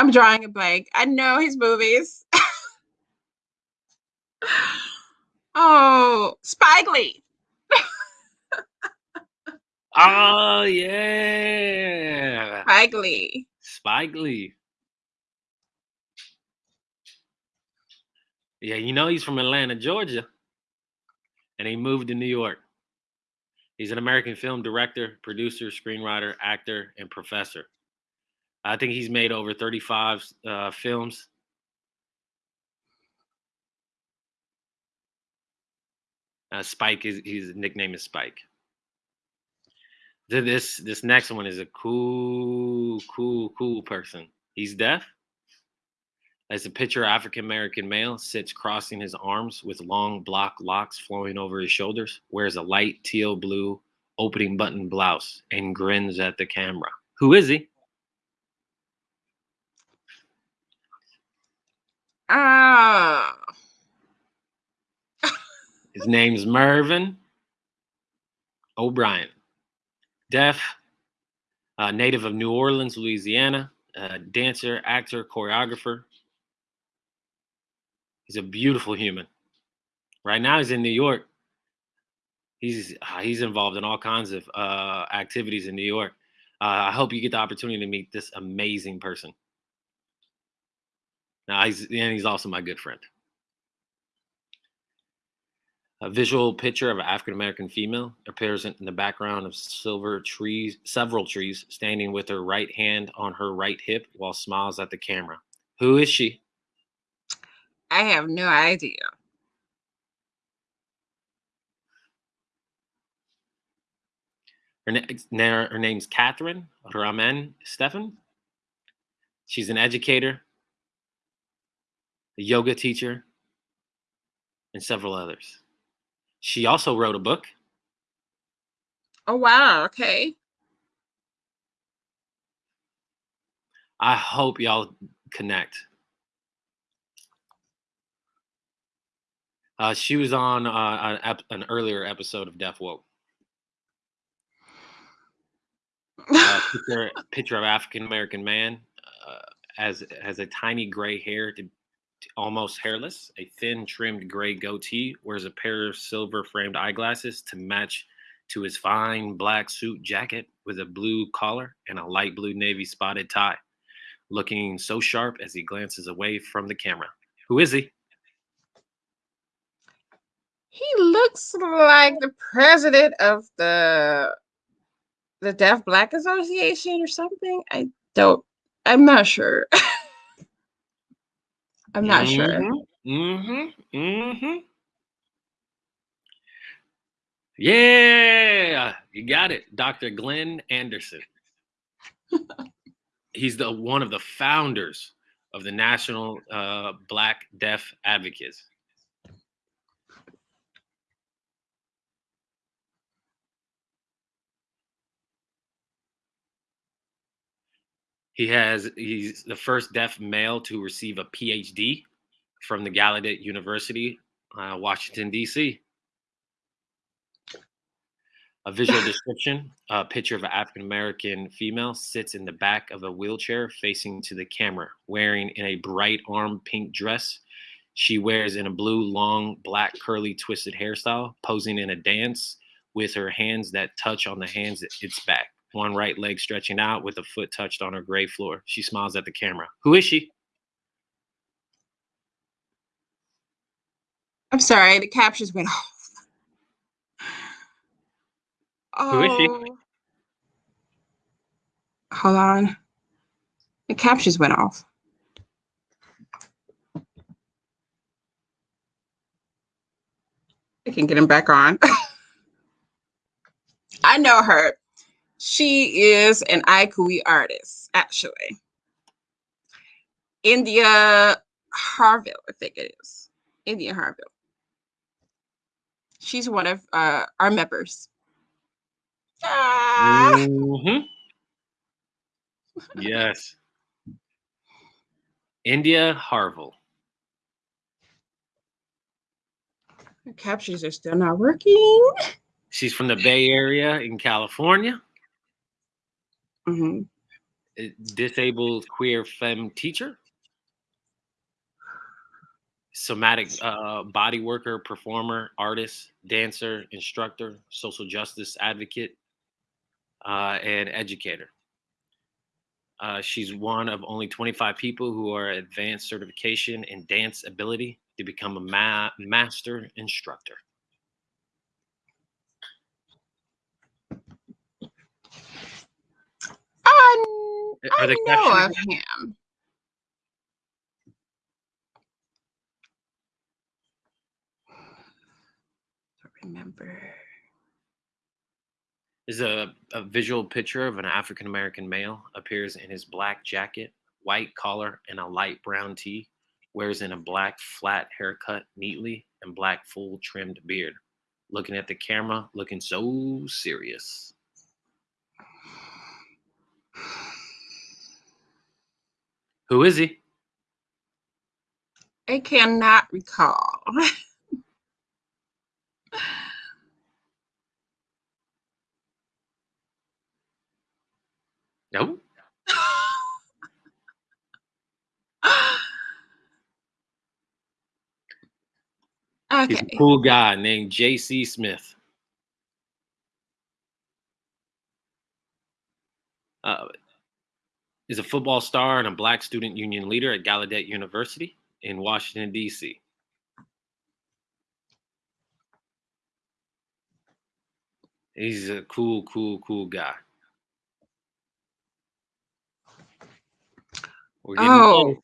I'm drawing a blank. I know his movies. *laughs* oh, Spike Lee. Oh yeah, Spike Lee. Spike Lee. Yeah, you know he's from Atlanta, Georgia, and he moved to New York. He's an American film director, producer, screenwriter, actor, and professor. I think he's made over 35 uh, films. Uh, Spike is his nickname is Spike. This this next one is a cool, cool, cool person. He's deaf. As a picture, African American male sits crossing his arms with long block locks flowing over his shoulders, wears a light teal blue opening button blouse, and grins at the camera. Who is he? Ah, His name's Mervyn O'Brien. Deaf, uh, native of New Orleans, Louisiana, uh, dancer, actor, choreographer. He's a beautiful human. Right now, he's in New York. He's uh, he's involved in all kinds of uh, activities in New York. Uh, I hope you get the opportunity to meet this amazing person. Now, he's and he's also my good friend. A visual picture of an African American female appears in the background of silver trees, several trees, standing with her right hand on her right hip while smiles at the camera. Who is she? I have no idea. Her, na- her name's Catherine Ramen um, Stefan. She's an educator, a yoga teacher, and several others. She also wrote a book. Oh wow, okay. I hope y'all connect. Uh, she was on uh, an, an earlier episode of Deaf Woke. Uh, *laughs* picture, picture of African American man uh, as has a tiny gray hair to almost hairless, a thin trimmed gray goatee, wears a pair of silver framed eyeglasses to match to his fine black suit jacket with a blue collar and a light blue navy spotted tie, looking so sharp as he glances away from the camera. Who is he? he looks like the president of the the Deaf Black Association or something. I don't. I'm not sure. *laughs* I'm not sure. Mm-hmm. Mm-hmm. Yeah, you got it, Dr. Glenn Anderson. He's the one of the founders of the National uh, Black Deaf Advocates. He has he's the first deaf male to receive a PhD from the Gallaudet University, uh, Washington D.C. A visual *laughs* description: a picture of an African American female sits in the back of a wheelchair, facing to the camera, wearing in a bright arm pink dress. She wears in a blue, long, black, curly, twisted hairstyle, posing in a dance with her hands that touch on the hands at its back one right leg stretching out with a foot touched on her gray floor. She smiles at the camera. Who is she? I'm sorry, the captions went *laughs* off. Who is she? Oh. Hold on. The captions went off. I can get him back on. *laughs* I know her. She is an IKOUII artist, actually. India Harville, I think it is. India Harville. She's one of uh, our members. Ah! Mhm. yes. India Harville. The captions are still not working. She's from the Bay Area in California. Mhm. Disabled queer femme teacher. Somatic uh, body worker, performer, artist, dancer, instructor, social justice advocate, uh, and educator. Uh, she's one of only 25 people who are advanced certification in DanceAbility to become a ma- master instructor. I, Are I the know of captions- him. Don't remember. is a, a visual picture of an African American male appears in his black jacket, white collar, and a light brown tee. Wears in a black flat haircut neatly and black full trimmed beard. Looking at the camera, looking so serious. Who is he? I cannot recall. *laughs* No. *laughs* He's a cool guy named J.C. Smith. Uh, is a football star and a black student union leader at Gallaudet University in Washington, D.C. He's a cool, cool, cool guy. We're getting Oh.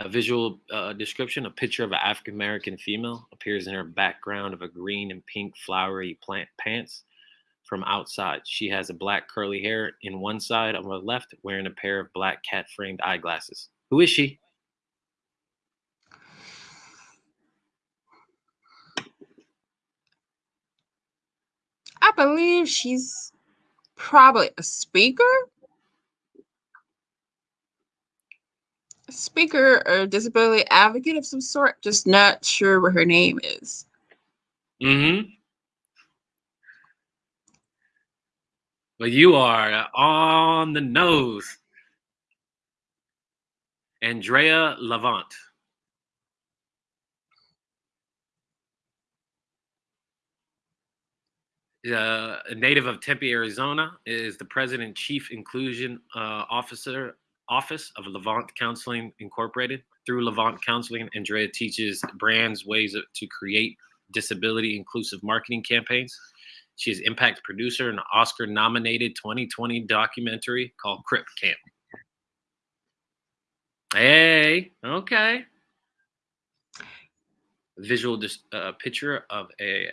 A visual uh, description: a picture of an African American female appears in her background of a green and pink flowery plant pants from outside. She has a black curly hair in one side on the left, wearing a pair of black cat framed eyeglasses. Who is she? I believe she's probably a speaker. A speaker or disability advocate of some sort. Just not sure what her name is. Mm-hmm. But you are on the nose. Andrea LaVant. Uh, a native of Tempe, Arizona, is the president chief inclusion uh, officer office of LaVant Consulting Incorporated. Through LaVant Consulting, Andrea teaches brands ways to create disability inclusive marketing campaigns. She is impact producer in an Oscar nominated 2020 documentary called Crip Camp. Hey, okay. Visual dis- uh, picture of a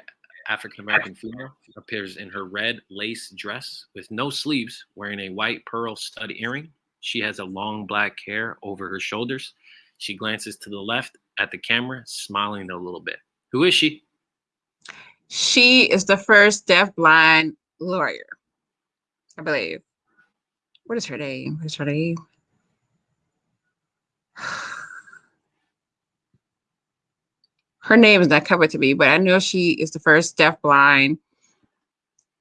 African American female appears in her red lace dress with no sleeves, wearing a white pearl stud earring. She has a long black hair over her shoulders. She glances to the left at the camera, smiling a little bit. Who is she? She is the first deaf-blind lawyer, I believe. What is her name? What is her name? *sighs* Her name is not coming to me, but I know she is the first deaf-blind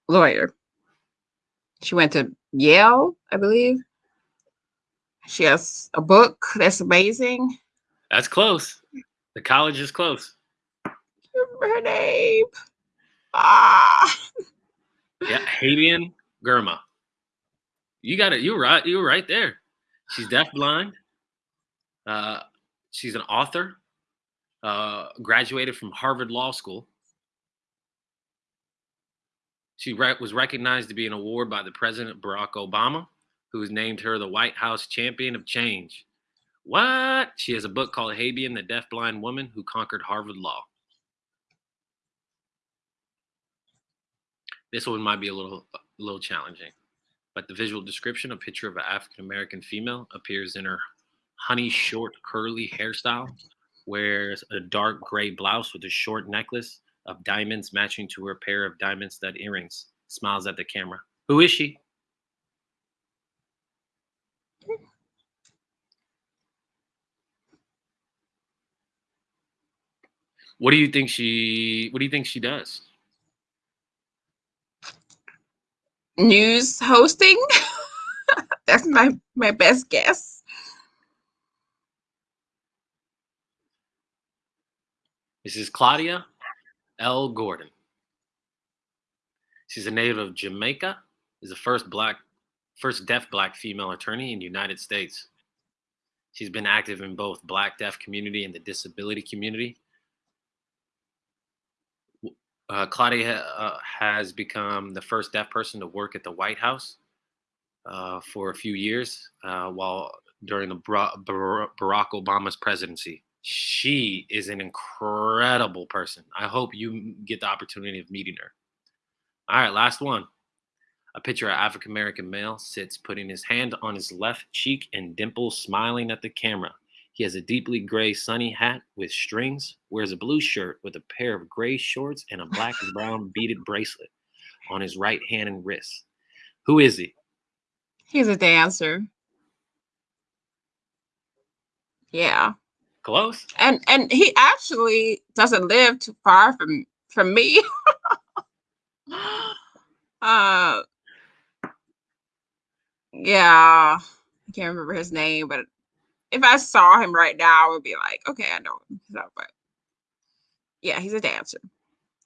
lawyer. She went to Yale, I believe. She has a book that's amazing. That's close. The college is close. Remember her name? Ah, Yeah, Haben Girma. You got it. You're right. You were right there. She's deafblind. Uh, she's an author. Uh, graduated from Harvard Law School. She re- was recognized to be an award by the President Barack Obama, who has named her the White House Champion of Change. What? She has a book called Habian, the Deafblind Woman Who Conquered Harvard Law. This one might be a little a little challenging, but the visual description, a picture of an African American female appears in her honey short curly hairstyle, wears a dark gray blouse with a short necklace of diamonds matching to her pair of diamond stud earrings. Smiles at the camera. Who is she? What do you think she what do you think she does? News hosting. *laughs* that's my my best guess. This is Claudia L. Gordon. She's a native of Jamaica, is the first black, first deaf black female attorney in the United States. She's been active in both black deaf community and the disability community. Uh, Claudia uh, has become the first deaf person to work at the White House uh, for a few years uh, while during the Barack Obama's presidency. She is an incredible person. I hope you get the opportunity of meeting her. All right, last one. A picture of African American male sits putting his hand on his left cheek and dimples, smiling at the camera. He has a deeply gray sunny hat with strings, wears a blue shirt with a pair of gray shorts and a black and *laughs* brown beaded bracelet on his right hand and wrist. Who is he? He's a dancer. Yeah. Close. And and he actually doesn't live too far from from me. *laughs* uh yeah. I can't remember his name, but if I saw him right now, I would be like, okay, I know him. So, but yeah, he's a dancer.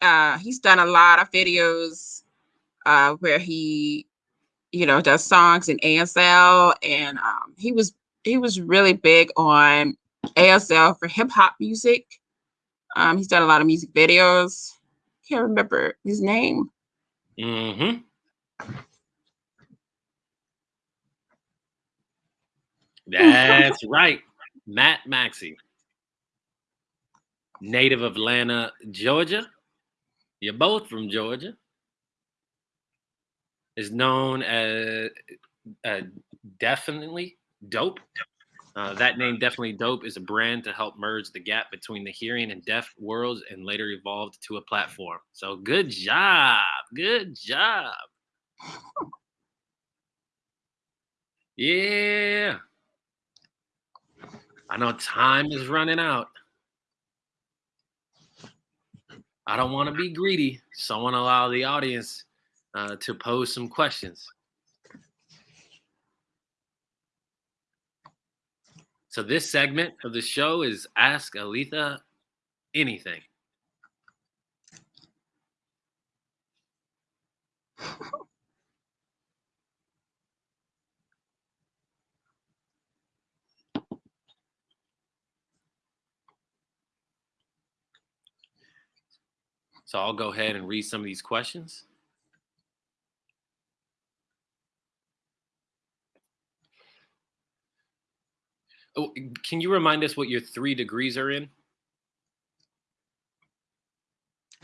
Uh, he's done a lot of videos uh, where he, you know, does songs in ASL, and um, he was he was really big on ASL for hip hop music. Um, he's done a lot of music videos. Can't remember his name. Mm-hmm. That's right. Matt Maxey. Native of Atlanta, Georgia. You're both from Georgia. Is known as uh, DEAFinitely Dope. Uh, that name, DEAFinitely Dope, is a brand to help merge the gap between the hearing and deaf worlds, and later evolved to a platform. So good job, good job. *laughs* Yeah. I know time is running out. I don't want to be greedy, so I want to allow the audience uh, to pose some questions. So this segment of the show is Ask Aleatha Anything. So I'll go ahead and read some of these questions. Oh, can you remind us what your three degrees are in?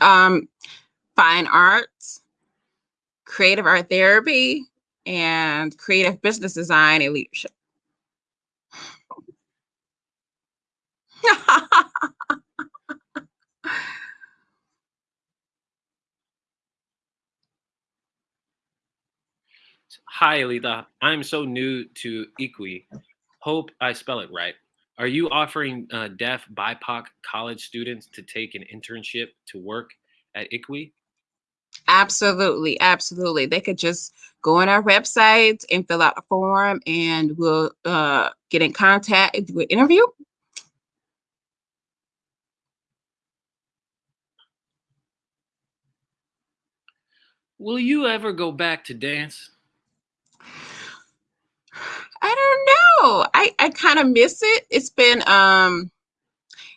Um, fine arts, creative art therapy, and creative business design and leadership. *laughs* *laughs* Hi, Aleatha. I'm so new to IKOUII. Hope I spell it right. Are you offering uh, deaf BIPOC college students to take an internship to work at IKOUII? Absolutely, absolutely. They could just go on our website and fill out a form, and we'll uh, get in contact and do an interview. Will you ever go back to dance? I don't know. I, I kind of miss it. It's been um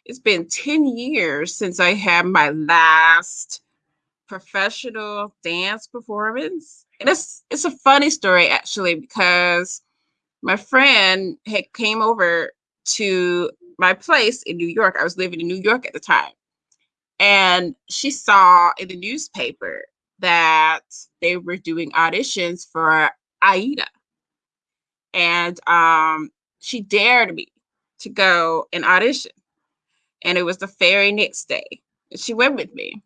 it's been 10 years since I had my last professional dance performance. And it's it's a funny story actually because my friend had came over to my place in New York. I was living in New York at the time. And she saw in the newspaper that they were doing auditions for Aida. And um, she dared me to go and audition. And it was the very next day. She went with me.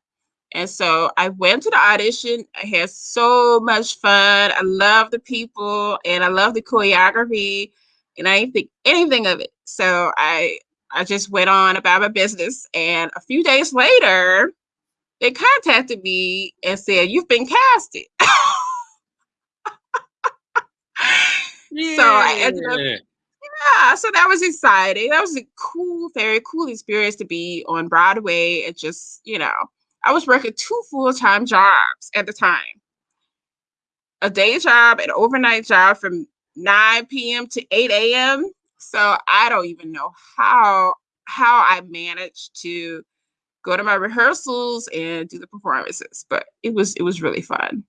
And so I went to the audition. I had so much fun. I love the people and I love the choreography. And I didn't think anything of it. So I I just went on about my business. And a few days later, they contacted me and said, You've been casted. So I ended up, Yeah. yeah, so that was exciting. That was a cool, very cool experience to be on Broadway. It just, you know, I was working two full-time jobs at the time. A day job, an overnight job from 9 p.m. to 8 a.m. So I don't even know how how I managed to go to my rehearsals and do the performances, but it was it was really fun.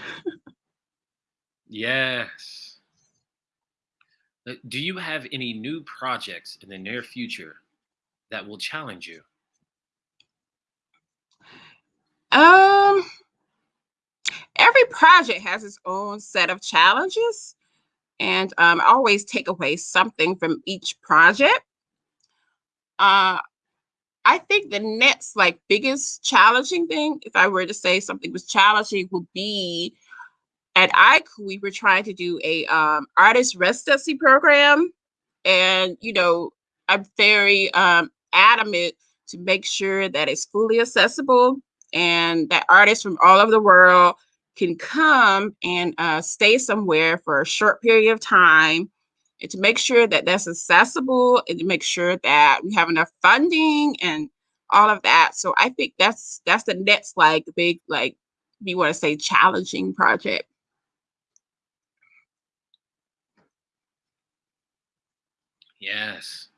*laughs* Yes. Uh, Do you have any new projects in the near future that will challenge you? Um every project has its own set of challenges, and um, I always take away something from each project. Uh, I think the next like biggest challenging thing, if I were to say something was challenging, would be at IKOUII, we were trying to do a um, artist residency program, and you know, I'm very um, adamant to make sure that it's fully accessible and that artists from all over the world can come and uh, stay somewhere for a short period of time and to make sure that that's accessible and to make sure that we have enough funding and all of that. So I think that's that's the next like big like if you want to say challenging project. Yes.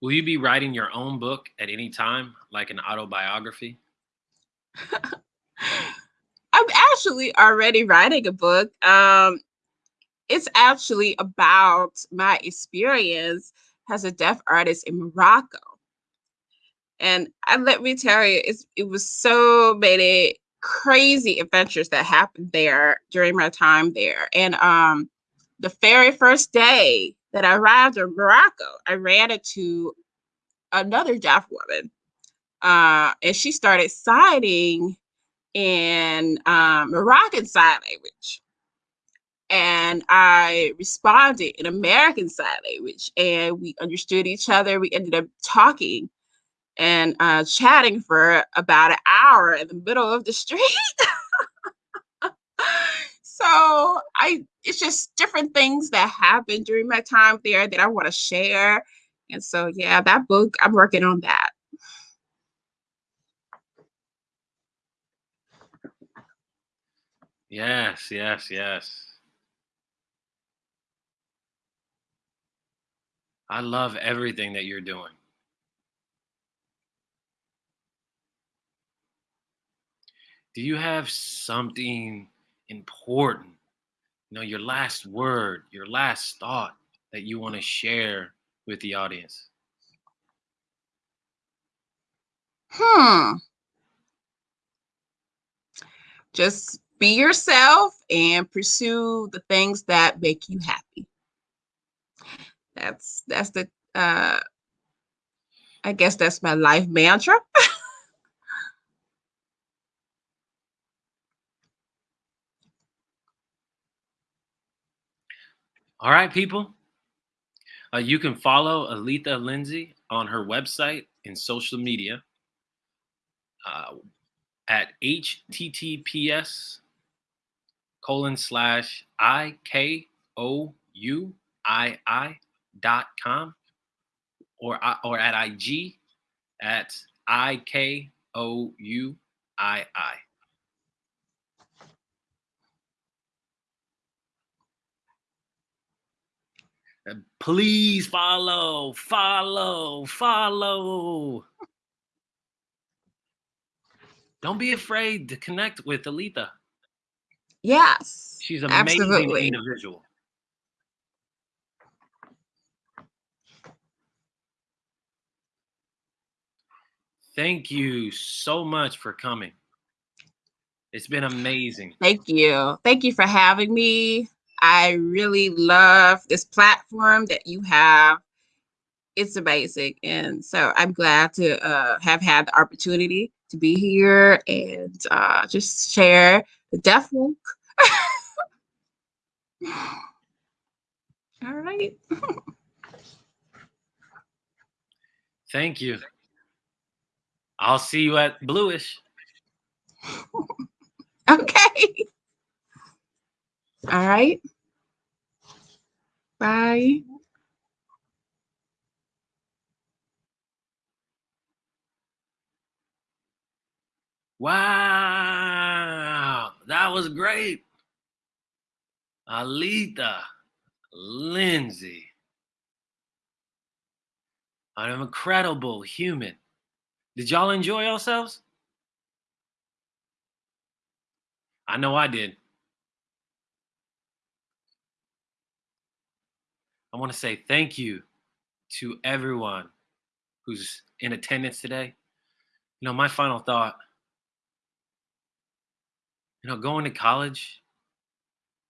Will you be writing your own book at any time, like an autobiography? *laughs* I'm actually already writing a book. Um, it's actually about my experience as a deaf artist in Morocco. And I, let me tell you, it was so many crazy adventures that happened there during my time there. And um, the very first day that I arrived in Morocco, I ran into another deaf woman. Uh, and she started signing in um, Moroccan Sign Language. And I responded in American Sign Language, and we understood each other. We ended up talking and uh, chatting for about an hour in the middle of the street. *laughs* so I, it's just different things that happened during my time there that I want to share. And so, yeah, that book, I'm working on that. Yes, yes, yes. I love everything that you're doing. Do you have something important, you know, your last word, your last thought that you want to share with the audience? Hmm. Just be yourself and pursue the things that make you happy. That's that's the uh I guess that's my life mantra. *laughs* All right, people. Uh, you can follow Aleatha Lindsay on her website and social media uh, at https colon slash i k o u i i dot com or uh, or at ig at i k o u i i. Please follow, follow, follow. Don't be afraid to connect with Aleatha. Yes. She's an amazing absolutely. individual. Thank you so much for coming. It's been amazing. Thank you. Thank you for having me. I really love this platform that you have. It's amazing. And so I'm glad to uh, have had the opportunity to be here and uh, just share the deaf walk. All right. Thank you. I'll see you at Bluish. *laughs* Okay. All right. Bye. Wow, that was great. Aleatha, Lindsay, an incredible human. Did y'all enjoy yourselves? I know I did. I want to say thank you to everyone who's in attendance today. You know, my final thought you know, going to college,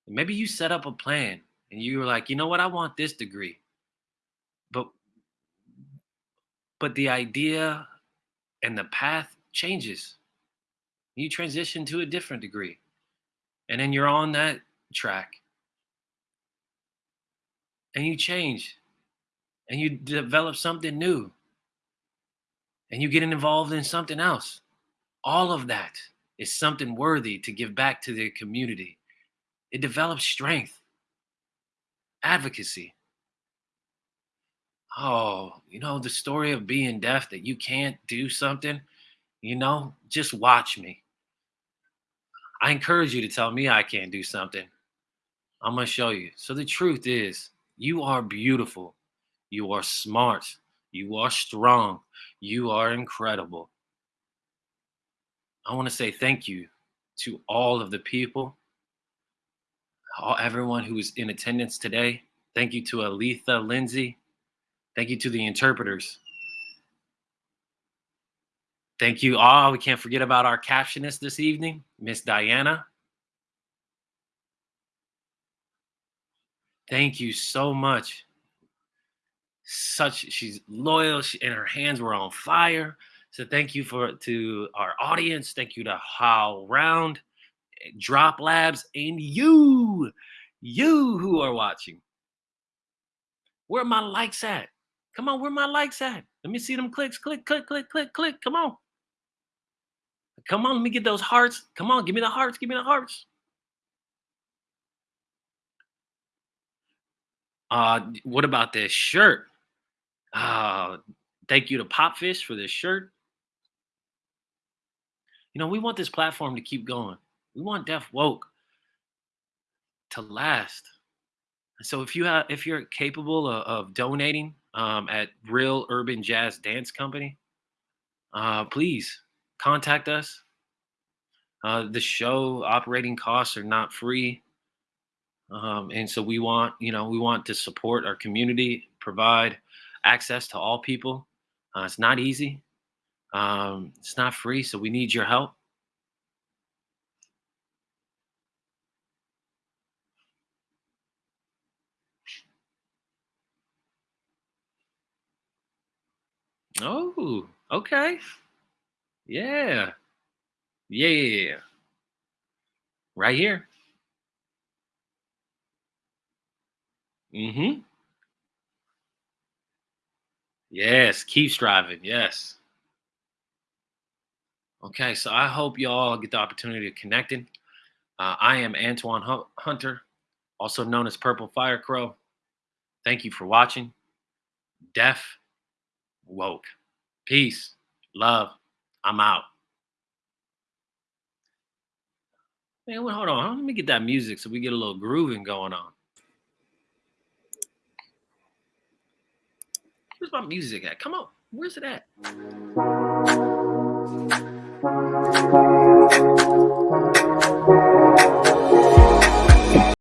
maybe you set up a plan and you were like, you know what, I want this degree. But but the idea and the path changes. You transition to a different degree. And then you're on that track. And you change. And you develop something new. And you get involved in something else. All of that is something worthy to give back to the community. It develops strength, advocacy. Oh, you know, the story of being deaf that you can't do something, you know, just watch me. I encourage you to tell me I can't do something. I'm going to show you. So the truth is, you are beautiful. You are smart. You are strong. You are incredible. I want to say thank you to all of the people, all, everyone who is in attendance today. Thank you to Aleatha Lindsay. Thank you to the interpreters. Thank you all. We can't forget about our captionist this evening, Miss Diana. Thank you so much. Such she's loyal, she, and her hands were on fire. So thank you for to our audience. Thank you to How Round, Drop Labs, and you, you who are watching. Where my likes at? Come on, where my likes at? Let me see them clicks. Click, click, click, click, click. Come on. Come on, let me get those hearts. Come on, give me the hearts. Give me the hearts. Uh, what about this shirt? Uh, thank you to Popfish for this shirt. You know, we want this platform to keep going. We want Deaf Woke to last. So if you have, if you're capable of, of donating um, at Real Urban Jazz Dance Company, uh, please contact us. Uh, the show operating costs are not free. Um, and so we want, you know, we want to support our community, provide access to all people. Uh, it's not easy. Um, it's not free, so we need your help. Oh, okay. Yeah. Yeah. Right here. Mm-hmm. Yes, keep striving. Yes. Okay, so I hope you all get the opportunity to connect. Uh, I am Antoine Hunter, also known as Purple Fire Crow. Thank you for watching. Deaf woke. Peace, love. I'm out. Man, well, hold on. Let me get that music so we get a little grooving going on. Where's my music at? Come on. Where's it at?